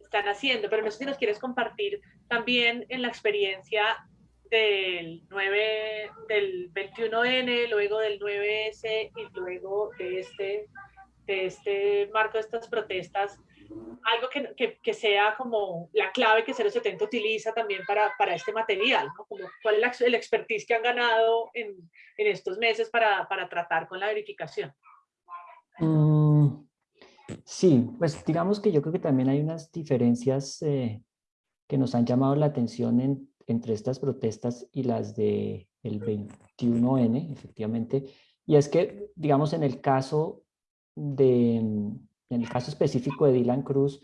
están haciendo, pero no sé si nos quieres compartir también en la experiencia del 9, del 21N, luego del 9S y luego de este, de este marco de estas protestas, algo que, que, que, sea como la clave que 070 utiliza también para, para este material, ¿no? Como cuál es la, el expertise que han ganado en, en estos meses para, para, tratar con la verificación. Mm, sí, pues digamos que yo creo que también hay unas diferencias eh, que nos han llamado la atención en, entre estas protestas y las del el 21N, efectivamente, y es que, digamos, en el caso de, en el caso específico de Dylan Cruz,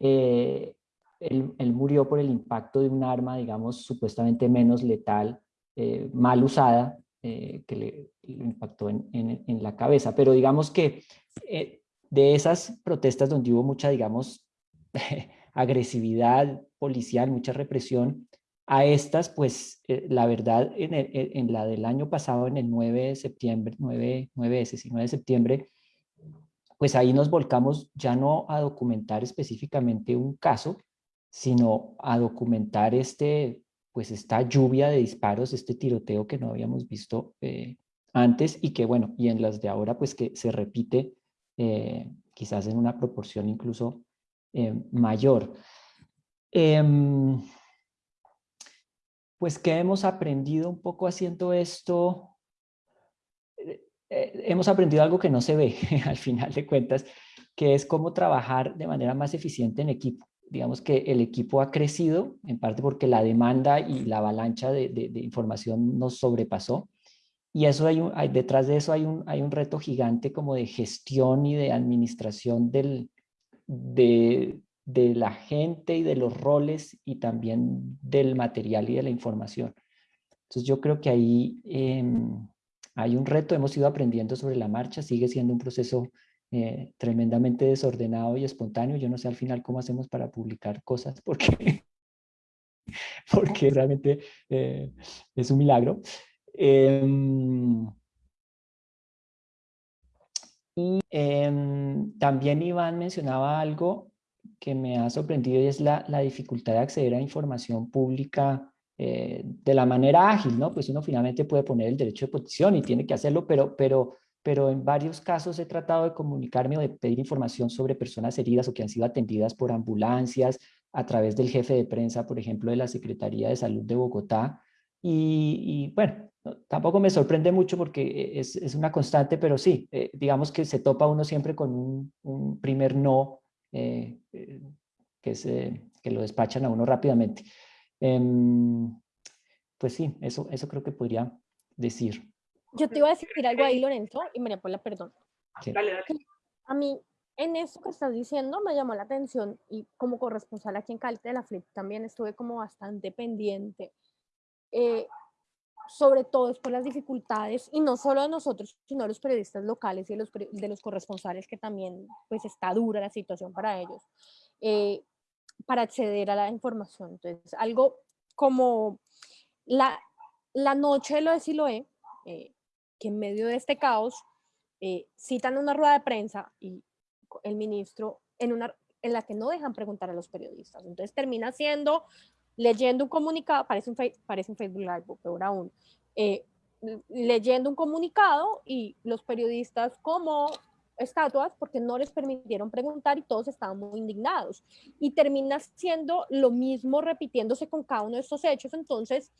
eh, él, él, murió por el impacto de un arma, digamos, supuestamente menos letal, eh, mal usada, eh, que le, le, impactó en, en, en, la cabeza. Pero digamos que eh, de esas protestas donde hubo mucha, digamos, agresividad policial, mucha represión, a estas, pues eh, la verdad, en, el, en, la del año pasado, en el 9 de septiembre, 9, 9S, sí, 9 de septiembre, pues ahí nos volcamos ya no a documentar específicamente un caso, sino a documentar este, pues esta lluvia de disparos, este tiroteo que no habíamos visto eh, antes y que bueno, y en las de ahora pues que se repite eh, quizás en una proporción incluso eh, mayor. Eh, pues que hemos aprendido un poco haciendo esto, eh, hemos aprendido algo que no se ve al final de cuentas, que es cómo trabajar de manera más eficiente en equipo. Digamos que el equipo ha crecido, en parte porque la demanda y la avalancha de, información nos sobrepasó. Y eso hay, detrás de eso hay un, hay un reto gigante como de gestión y de administración del, de, de la gente y de los roles y también del material y de la información. Entonces yo creo que ahí eh, hay un reto, hemos ido aprendiendo sobre la marcha, sigue siendo un proceso eh, tremendamente desordenado y espontáneo. Yo no sé al final cómo hacemos para publicar cosas porque, porque realmente eh, es un milagro. Em, y em, también Iván mencionaba algo que me ha sorprendido y es la, la dificultad de acceder a información pública eh, de la manera ágil, ¿no? Pues uno finalmente puede poner el derecho de petición y tiene que hacerlo, pero, pero, pero en varios casos he tratado de comunicarme o de pedir información sobre personas heridas o que han sido atendidas por ambulancias a través del jefe de prensa, por ejemplo, de la Secretaría de Salud de Bogotá. Y, y bueno, tampoco me sorprende mucho porque es, es una constante, pero sí, eh, digamos que se topa uno siempre con un, un primer no eh, que, se, que lo despachan a uno rápidamente. Eh, pues sí, eso, eso creo que podría decir. Yo te iba a decir algo ahí, Lorenzo, y María Paula, perdón. Sí. Dale, dale. A mí, en eso que estás diciendo, me llamó la atención, y como corresponsal aquí en Cali de la Flip también estuve como bastante pendiente. Eh, sobre todo es por las dificultades, y no solo de nosotros, sino de los periodistas locales y de los, de los corresponsales, que también pues está dura la situación para ellos, eh, para acceder a la información. Entonces, algo como la, la noche de lo de Siloé, eh, que en medio de este caos eh, citan una rueda de prensa y el ministro en, una, en la que no dejan preguntar a los periodistas. Entonces termina siendo leyendo un comunicado, parece un, parece un Facebook Live, peor aún, eh, leyendo un comunicado y los periodistas como estatuas porque no les permitieron preguntar y todos estaban muy indignados. Y termina siendo lo mismo repitiéndose con cada uno de estos hechos. Entonces,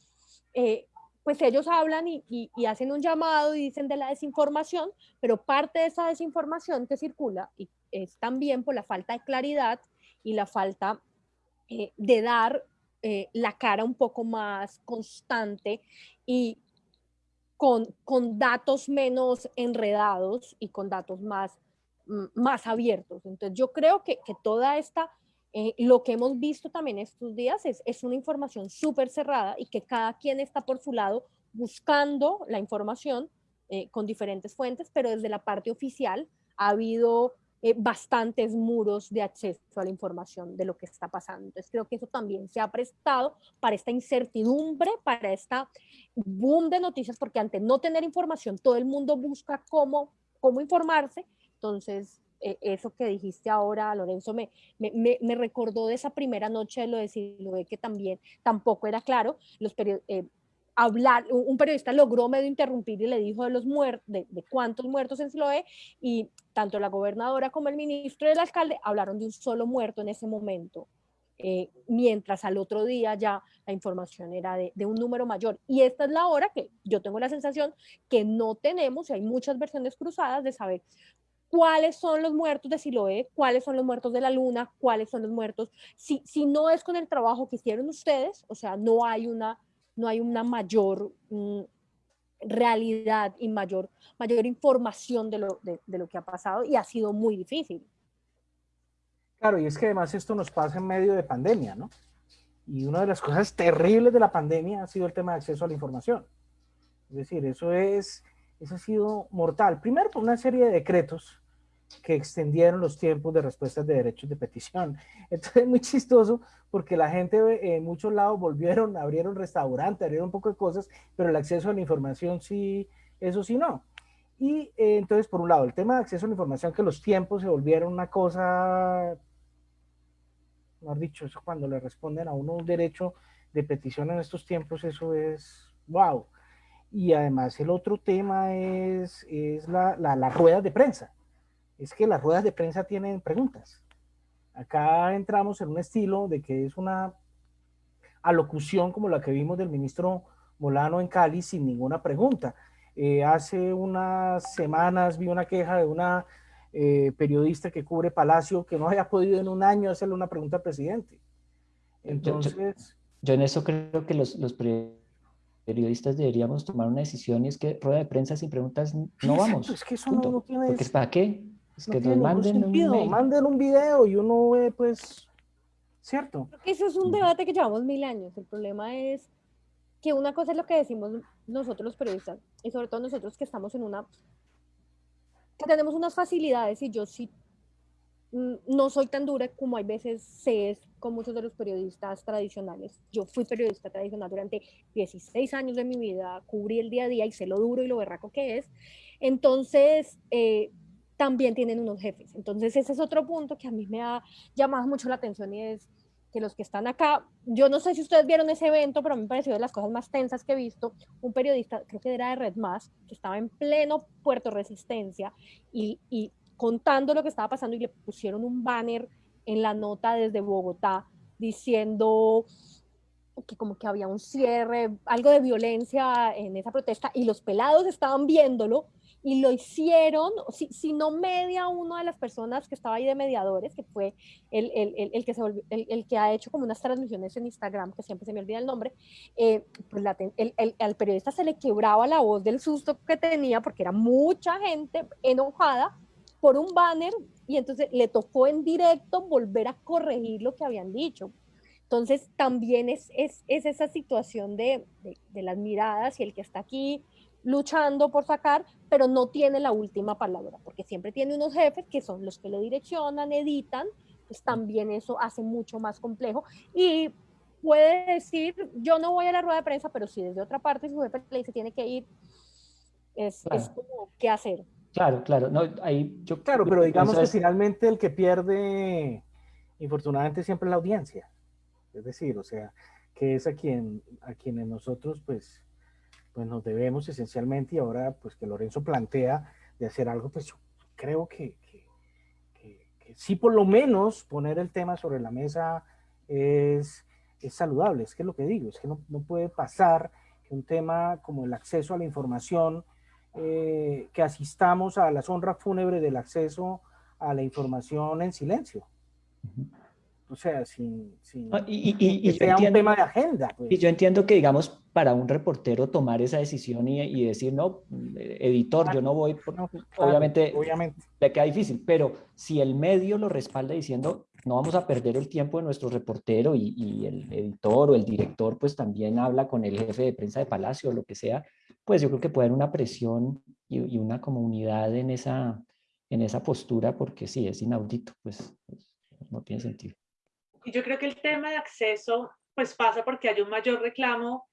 eh, pues ellos hablan y, hacen un llamado y dicen de la desinformación, pero parte de esa desinformación que circula y es también por la falta de claridad y la falta eh, de dar eh, la cara un poco más constante y con, con, datos menos enredados y con datos más, más abiertos. Entonces yo creo que, que toda esta, eh, lo que hemos visto también estos días es, es una información súper cerrada y que cada quien está por su lado buscando la información eh, con diferentes fuentes, pero desde la parte oficial ha habido eh, bastantes muros de acceso a la información de lo que está pasando. Entonces creo que eso también se ha prestado para esta incertidumbre, para esta boom de noticias, porque ante no tener información todo el mundo busca cómo, cómo informarse. Entonces eh, eso que dijiste ahora, Lorenzo, me, me, me, recordó de esa primera noche de lo de Siloé, que también tampoco era claro. Los eh, hablar, un periodista logró medio interrumpir y le dijo de los muertos, de, cuántos muertos en Siloé, y tanto la gobernadora como el ministro y el alcalde hablaron de un solo muerto en ese momento. Eh, mientras al otro día ya la información era de, de, un número mayor. Y esta es la hora que yo tengo la sensación que no tenemos, y hay muchas versiones cruzadas de saber cuáles son los muertos de Siloé, cuáles son los muertos de la luna, cuáles son los muertos, si, si no es con el trabajo que hicieron ustedes, o sea, no hay una, no hay una mayor mm, realidad y mayor, mayor información de lo, de, lo que ha pasado y ha sido muy difícil. Claro, y es que además esto nos pasa en medio de pandemia, ¿no? Y una de las cosas terribles de la pandemia ha sido el tema de acceso a la información. Es decir, eso, es, eso ha sido mortal. Primero por una serie de decretos que extendieron los tiempos de respuestas de derechos de petición. Entonces es muy chistoso porque la gente en muchos lados volvieron, abrieron restaurantes, abrieron un poco de cosas, pero el acceso a la información sí, eso sí no. Y eh, entonces, por un lado, el tema de acceso a la información, que los tiempos se volvieron una cosa mejor dicho, eso cuando le responden a uno un derecho de petición en estos tiempos, eso es wow. Y además el otro tema es, es la, la, las ruedas de prensa. Es que las ruedas de prensa tienen preguntas. Acá entramos en un estilo de que es una alocución como la que vimos del ministro Molano en Cali sin ninguna pregunta. Eh, hace unas semanas vi una queja de una eh, periodista que cubre Palacio que no haya podido en un año hacerle una pregunta al presidente. Entonces... Yo, yo en eso creo que los, los, periodistas deberíamos tomar una decisión y es que rueda de prensa sin preguntas no vamos. es que eso no, no, tiene... Porque para qué? Es no que nos manden un, video, manden un video y uno ve pues... ¿Cierto? Eso es un debate que llevamos mil años. El problema es que una cosa es lo que decimos nosotros los periodistas y sobre todo nosotros que estamos en una tenemos unas facilidades y yo sí mm, no soy tan dura como hay veces se es con muchos de los periodistas tradicionales. Yo fui periodista tradicional durante 16 años de mi vida, cubrí el día a día y sé lo duro y lo berraco que es. Entonces, eh, también tienen unos jefes. Entonces, ese es otro punto que a mí me ha llamado mucho la atención y es que los que están acá, yo no sé si ustedes vieron ese evento, pero a mí me pareció de las cosas más tensas que he visto, un periodista, creo que era de Red Más, que estaba en pleno Puerto Resistencia y, y contando lo que estaba pasando y le pusieron un banner en la nota desde Bogotá diciendo que como que había un cierre, algo de violencia en esa protesta y los pelados estaban viéndolo y lo hicieron, si, si, no media una de las personas que estaba ahí de mediadores, que fue el, el, el, el que, se volvió, el, que ha hecho como unas transmisiones en Instagram, que siempre se me olvida el nombre, eh, pues la, al periodista se le quebraba la voz del susto que tenía porque era mucha gente enojada por un banner y entonces le tocó en directo volver a corregir lo que habían dicho. Entonces también es, es, es esa situación de, de las miradas y el que está aquí luchando por sacar, pero no tiene la última palabra, porque siempre tiene unos jefes que son los que le direccionan, editan, pues también eso hace mucho más complejo. Y puede decir, yo no voy a la rueda de prensa, pero si desde otra parte su jefe le dice tiene que ir, es, claro. es como, ¿qué hacer? Claro, claro, no, ahí yo... Claro, pero digamos que finalmente el que pierde, infortunadamente, siempre es la audiencia. Es decir, o sea, que es a quien, a quienes nosotros, pues, pues nos debemos esencialmente y ahora pues que Lorenzo plantea de hacer algo, pues yo creo que, que, que, que sí por lo menos poner el tema sobre la mesa es, es saludable, es que es lo que digo, es que no, no, puede pasar que un tema como el acceso a la información, eh, que asistamos a la honra fúnebre del acceso a la información en silencio. Uh -huh o sea, sin, sin ah, y, y, y, que sea entiendo, un tema de agenda. Pues. Y yo entiendo que, digamos, para un reportero tomar esa decisión y, y decir, no, editor, claro, yo no voy, por, no, claro, obviamente, obviamente le queda difícil, pero si el medio lo respalda diciendo, no vamos a perder el tiempo de nuestro reportero y, y el editor o el director, pues también habla con el jefe de prensa de Palacio o lo que sea, pues yo creo que puede haber una presión y, una comunidad en esa, en esa postura, porque sí, es inaudito, pues no tiene sentido. Y yo creo que el tema de acceso, pues pasa porque hay un mayor reclamo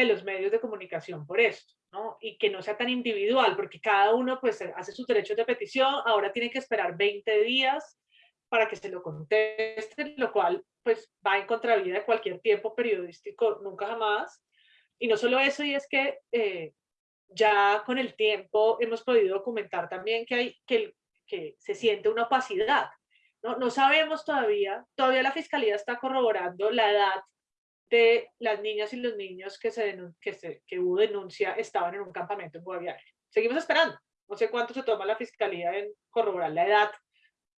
de los medios de comunicación por esto. ¿no? Y que no sea tan individual, porque cada uno pues hace sus derechos de petición, ahora tiene que esperar 20 días para que se lo conteste, lo cual pues va en contravía de cualquier tiempo periodístico, nunca jamás. Y no solo eso, y es que eh, ya con el tiempo hemos podido documentar también que, hay, que, que se siente una opacidad. ¿no? no sabemos todavía, todavía la Fiscalía está corroborando la edad de las niñas y los niños que, se, que, se, hubo denuncia estaban en un campamento en Guaviare. Seguimos esperando. No sé cuánto se toma la Fiscalía en corroborar la edad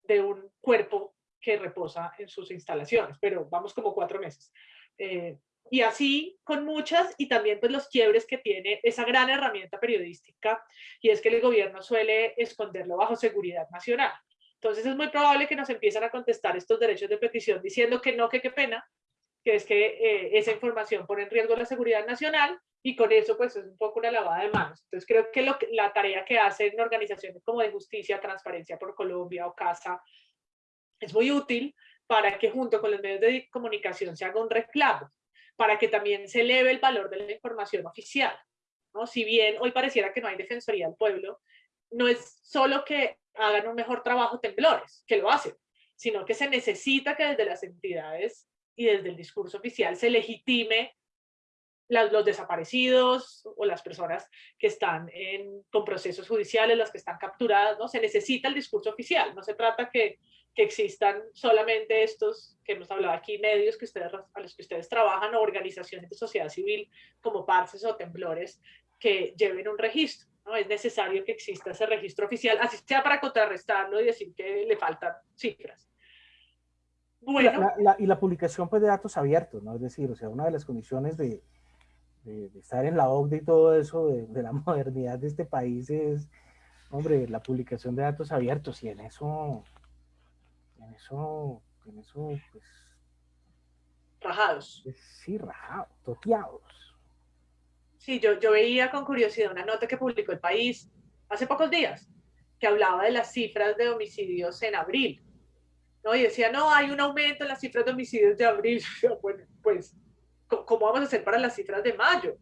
de un cuerpo que reposa en sus instalaciones, pero vamos como cuatro meses. Eh, y así con muchas y también pues los quiebres que tiene esa gran herramienta periodística y es que el gobierno suele esconderlo bajo seguridad nacional. Entonces es muy probable que nos empiecen a contestar estos derechos de petición diciendo que no, que qué pena, que es que eh, esa información pone en riesgo la seguridad nacional y con eso pues es un poco una lavada de manos. Entonces creo que, lo la tarea que hacen organizaciones como de justicia, Transparencia por Colombia o CASA es muy útil para que junto con los medios de comunicación se haga un reclamo, para que también se eleve el valor de la información oficial. ¿no? Si bien hoy pareciera que no hay defensoría del pueblo, no es solo que hagan un mejor trabajo temblores, que lo hacen, sino que se necesita que desde las entidades y desde el discurso oficial se legitime los desaparecidos o las personas que están en, con procesos judiciales, las que están capturadas, ¿no? Se necesita el discurso oficial, no se trata que, que existan solamente estos que hemos hablado aquí, medios que ustedes, a los que ustedes trabajan o organizaciones de sociedad civil como Parces o Temblores que lleven un registro. ¿no? Es necesario que exista ese registro oficial, así sea para contrarrestarlo y decir que le faltan cifras. Bueno. y la publicación pues, de datos abiertos, ¿no? Es decir, o sea, una de las condiciones de, de, estar en la OCDE y todo eso, de, la modernidad de este país es, hombre, la publicación de datos abiertos y en eso, en eso, en eso, pues... Rajados. sí, rajados, toteados. Sí, yo, yo veía con curiosidad una nota que publicó El País hace pocos días, que hablaba de las cifras de homicidios en abril. ¿No? Y decía, no, hay un aumento en las cifras de homicidios de abril. Bueno, pues ¿cómo vamos a hacer para las cifras de mayo?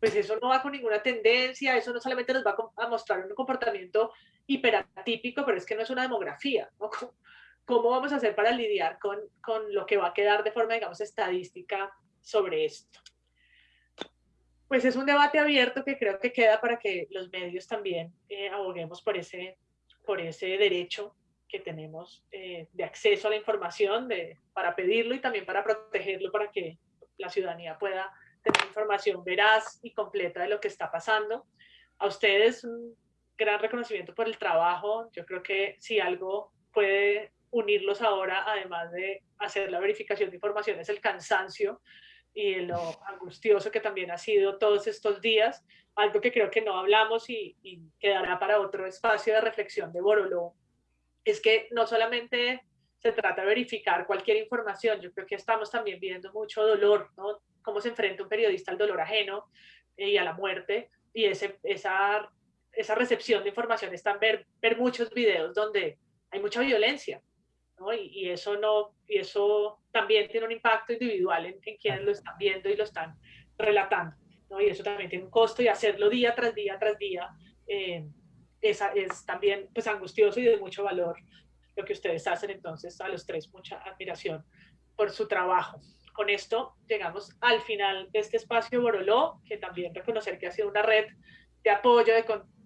Pues eso no va con ninguna tendencia, eso no solamente nos va a mostrar un comportamiento hiperatípico, pero es que no es una demografía, ¿no? ¿Cómo vamos a hacer para lidiar con, con lo que va a quedar de forma, digamos, estadística sobre esto? Pues es un debate abierto que creo que queda para que los medios también eh, aboguemos por ese, por ese derecho que tenemos eh, de acceso a la información, de, para pedirlo y también para protegerlo, para que la ciudadanía pueda tener información veraz y completa de lo que está pasando. A ustedes un gran reconocimiento por el trabajo. Yo creo que si algo puede unirlos ahora, además de hacer la verificación de información, es el cansancio y lo angustioso que también ha sido todos estos días, algo que creo que no hablamos y, y quedará para otro espacio de reflexión de Boroló, es que no solamente se trata de verificar cualquier información. Yo creo que estamos también viendo mucho dolor, ¿no? Cómo se enfrenta un periodista al dolor ajeno eh, y a la muerte. Y ese, esa, esa recepción de información está en ver, ver muchos videos donde hay mucha violencia, ¿no? Y, y, eso, no, y eso también tiene un impacto individual en, en quienes lo están viendo y lo están relatando, ¿no? Y eso también tiene un costo y hacerlo día tras día tras día eh, es, es también pues angustioso y de mucho valor lo que ustedes hacen, entonces a los tres mucha admiración por su trabajo. Con esto llegamos al final de este espacio Boroló, que también reconocer que ha sido una red de apoyo,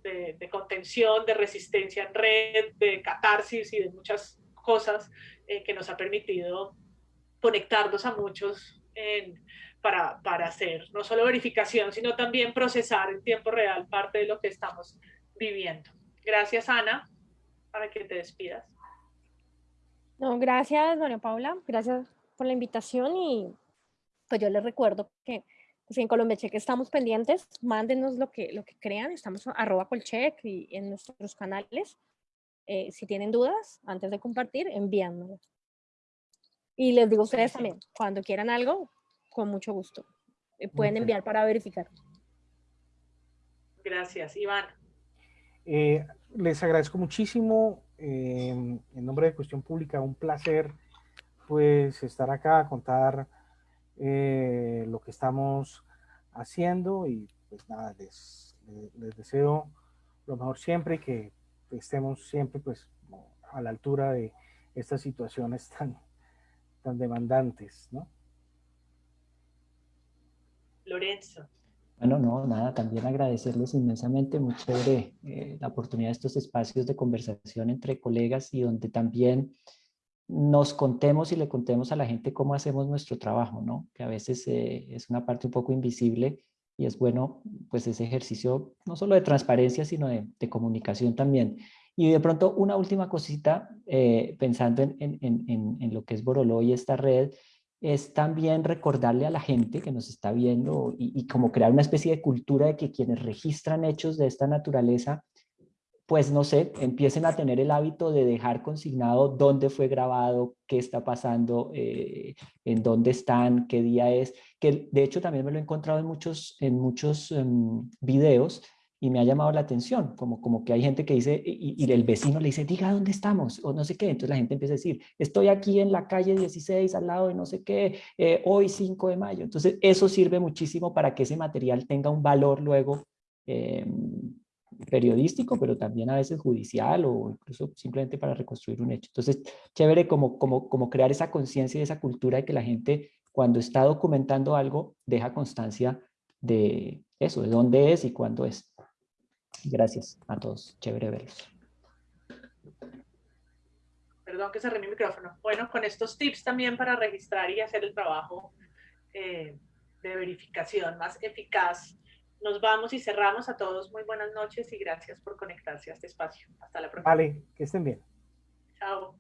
de, de, contención, de resistencia en red, de catarsis y de muchas cosas eh, que nos ha permitido conectarnos a muchos en, para, para hacer no solo verificación, sino también procesar en tiempo real parte de lo que estamos viviendo. Gracias, Ana, para que te despidas. No, gracias, María Paula, gracias por la invitación y pues yo les recuerdo que pues en Colombia Cheque estamos pendientes, mándenos lo que, lo que crean, estamos arroba colcheck y en nuestros canales. Eh, si tienen dudas, antes de compartir, envíanmelo. Y les digo a ustedes también, cuando quieran algo, con mucho gusto. Eh, pueden enviar para verificar. Gracias, Iván. Eh, les agradezco muchísimo Em, en nombre de Cuestión Pública, un placer pues estar acá, contar eh, lo que estamos haciendo y pues nada, les, les, deseo lo mejor siempre y que estemos siempre pues a la altura de estas situaciones tan, tan demandantes, ¿no? Lorenzo. Bueno, no, nada, también agradecerles inmensamente, muy chévere eh, la oportunidad de estos espacios de conversación entre colegas y donde también nos contemos y le contemos a la gente cómo hacemos nuestro trabajo, ¿no? Que a veces eh, es una parte un poco invisible y es bueno, pues ese ejercicio no solo de transparencia, sino de, comunicación también. Y de pronto una última cosita, eh, pensando en, en, en, en, lo que es Boroló y esta red, es también recordarle a la gente que nos está viendo y, como crear una especie de cultura de que quienes registran hechos de esta naturaleza, pues no sé, empiecen a tener el hábito de dejar consignado dónde fue grabado, qué está pasando, eh, en dónde están, qué día es, que de hecho también me lo he encontrado en muchos, en muchos em, videos y me ha llamado la atención, como, como que hay gente que dice, y, el vecino le dice, diga dónde estamos, o no sé qué, entonces la gente empieza a decir, estoy aquí en la calle 16, al lado de no sé qué, eh, hoy 5 de mayo, entonces eso sirve muchísimo para que ese material tenga un valor luego em, periodístico, pero también a veces judicial o incluso simplemente para reconstruir un hecho. Entonces, chévere como, como, como crear esa conciencia y esa cultura de que la gente cuando está documentando algo, deja constancia de eso, de dónde es y cuándo es. Gracias a todos. Chévere verlos. Perdón que cerré mi micrófono. Bueno, con estos tips también para registrar y hacer el trabajo eh, de verificación más eficaz, nos vamos y cerramos a todos. Muy buenas noches y gracias por conectarse a este espacio. Hasta la próxima. Vale, que estén bien. Chao.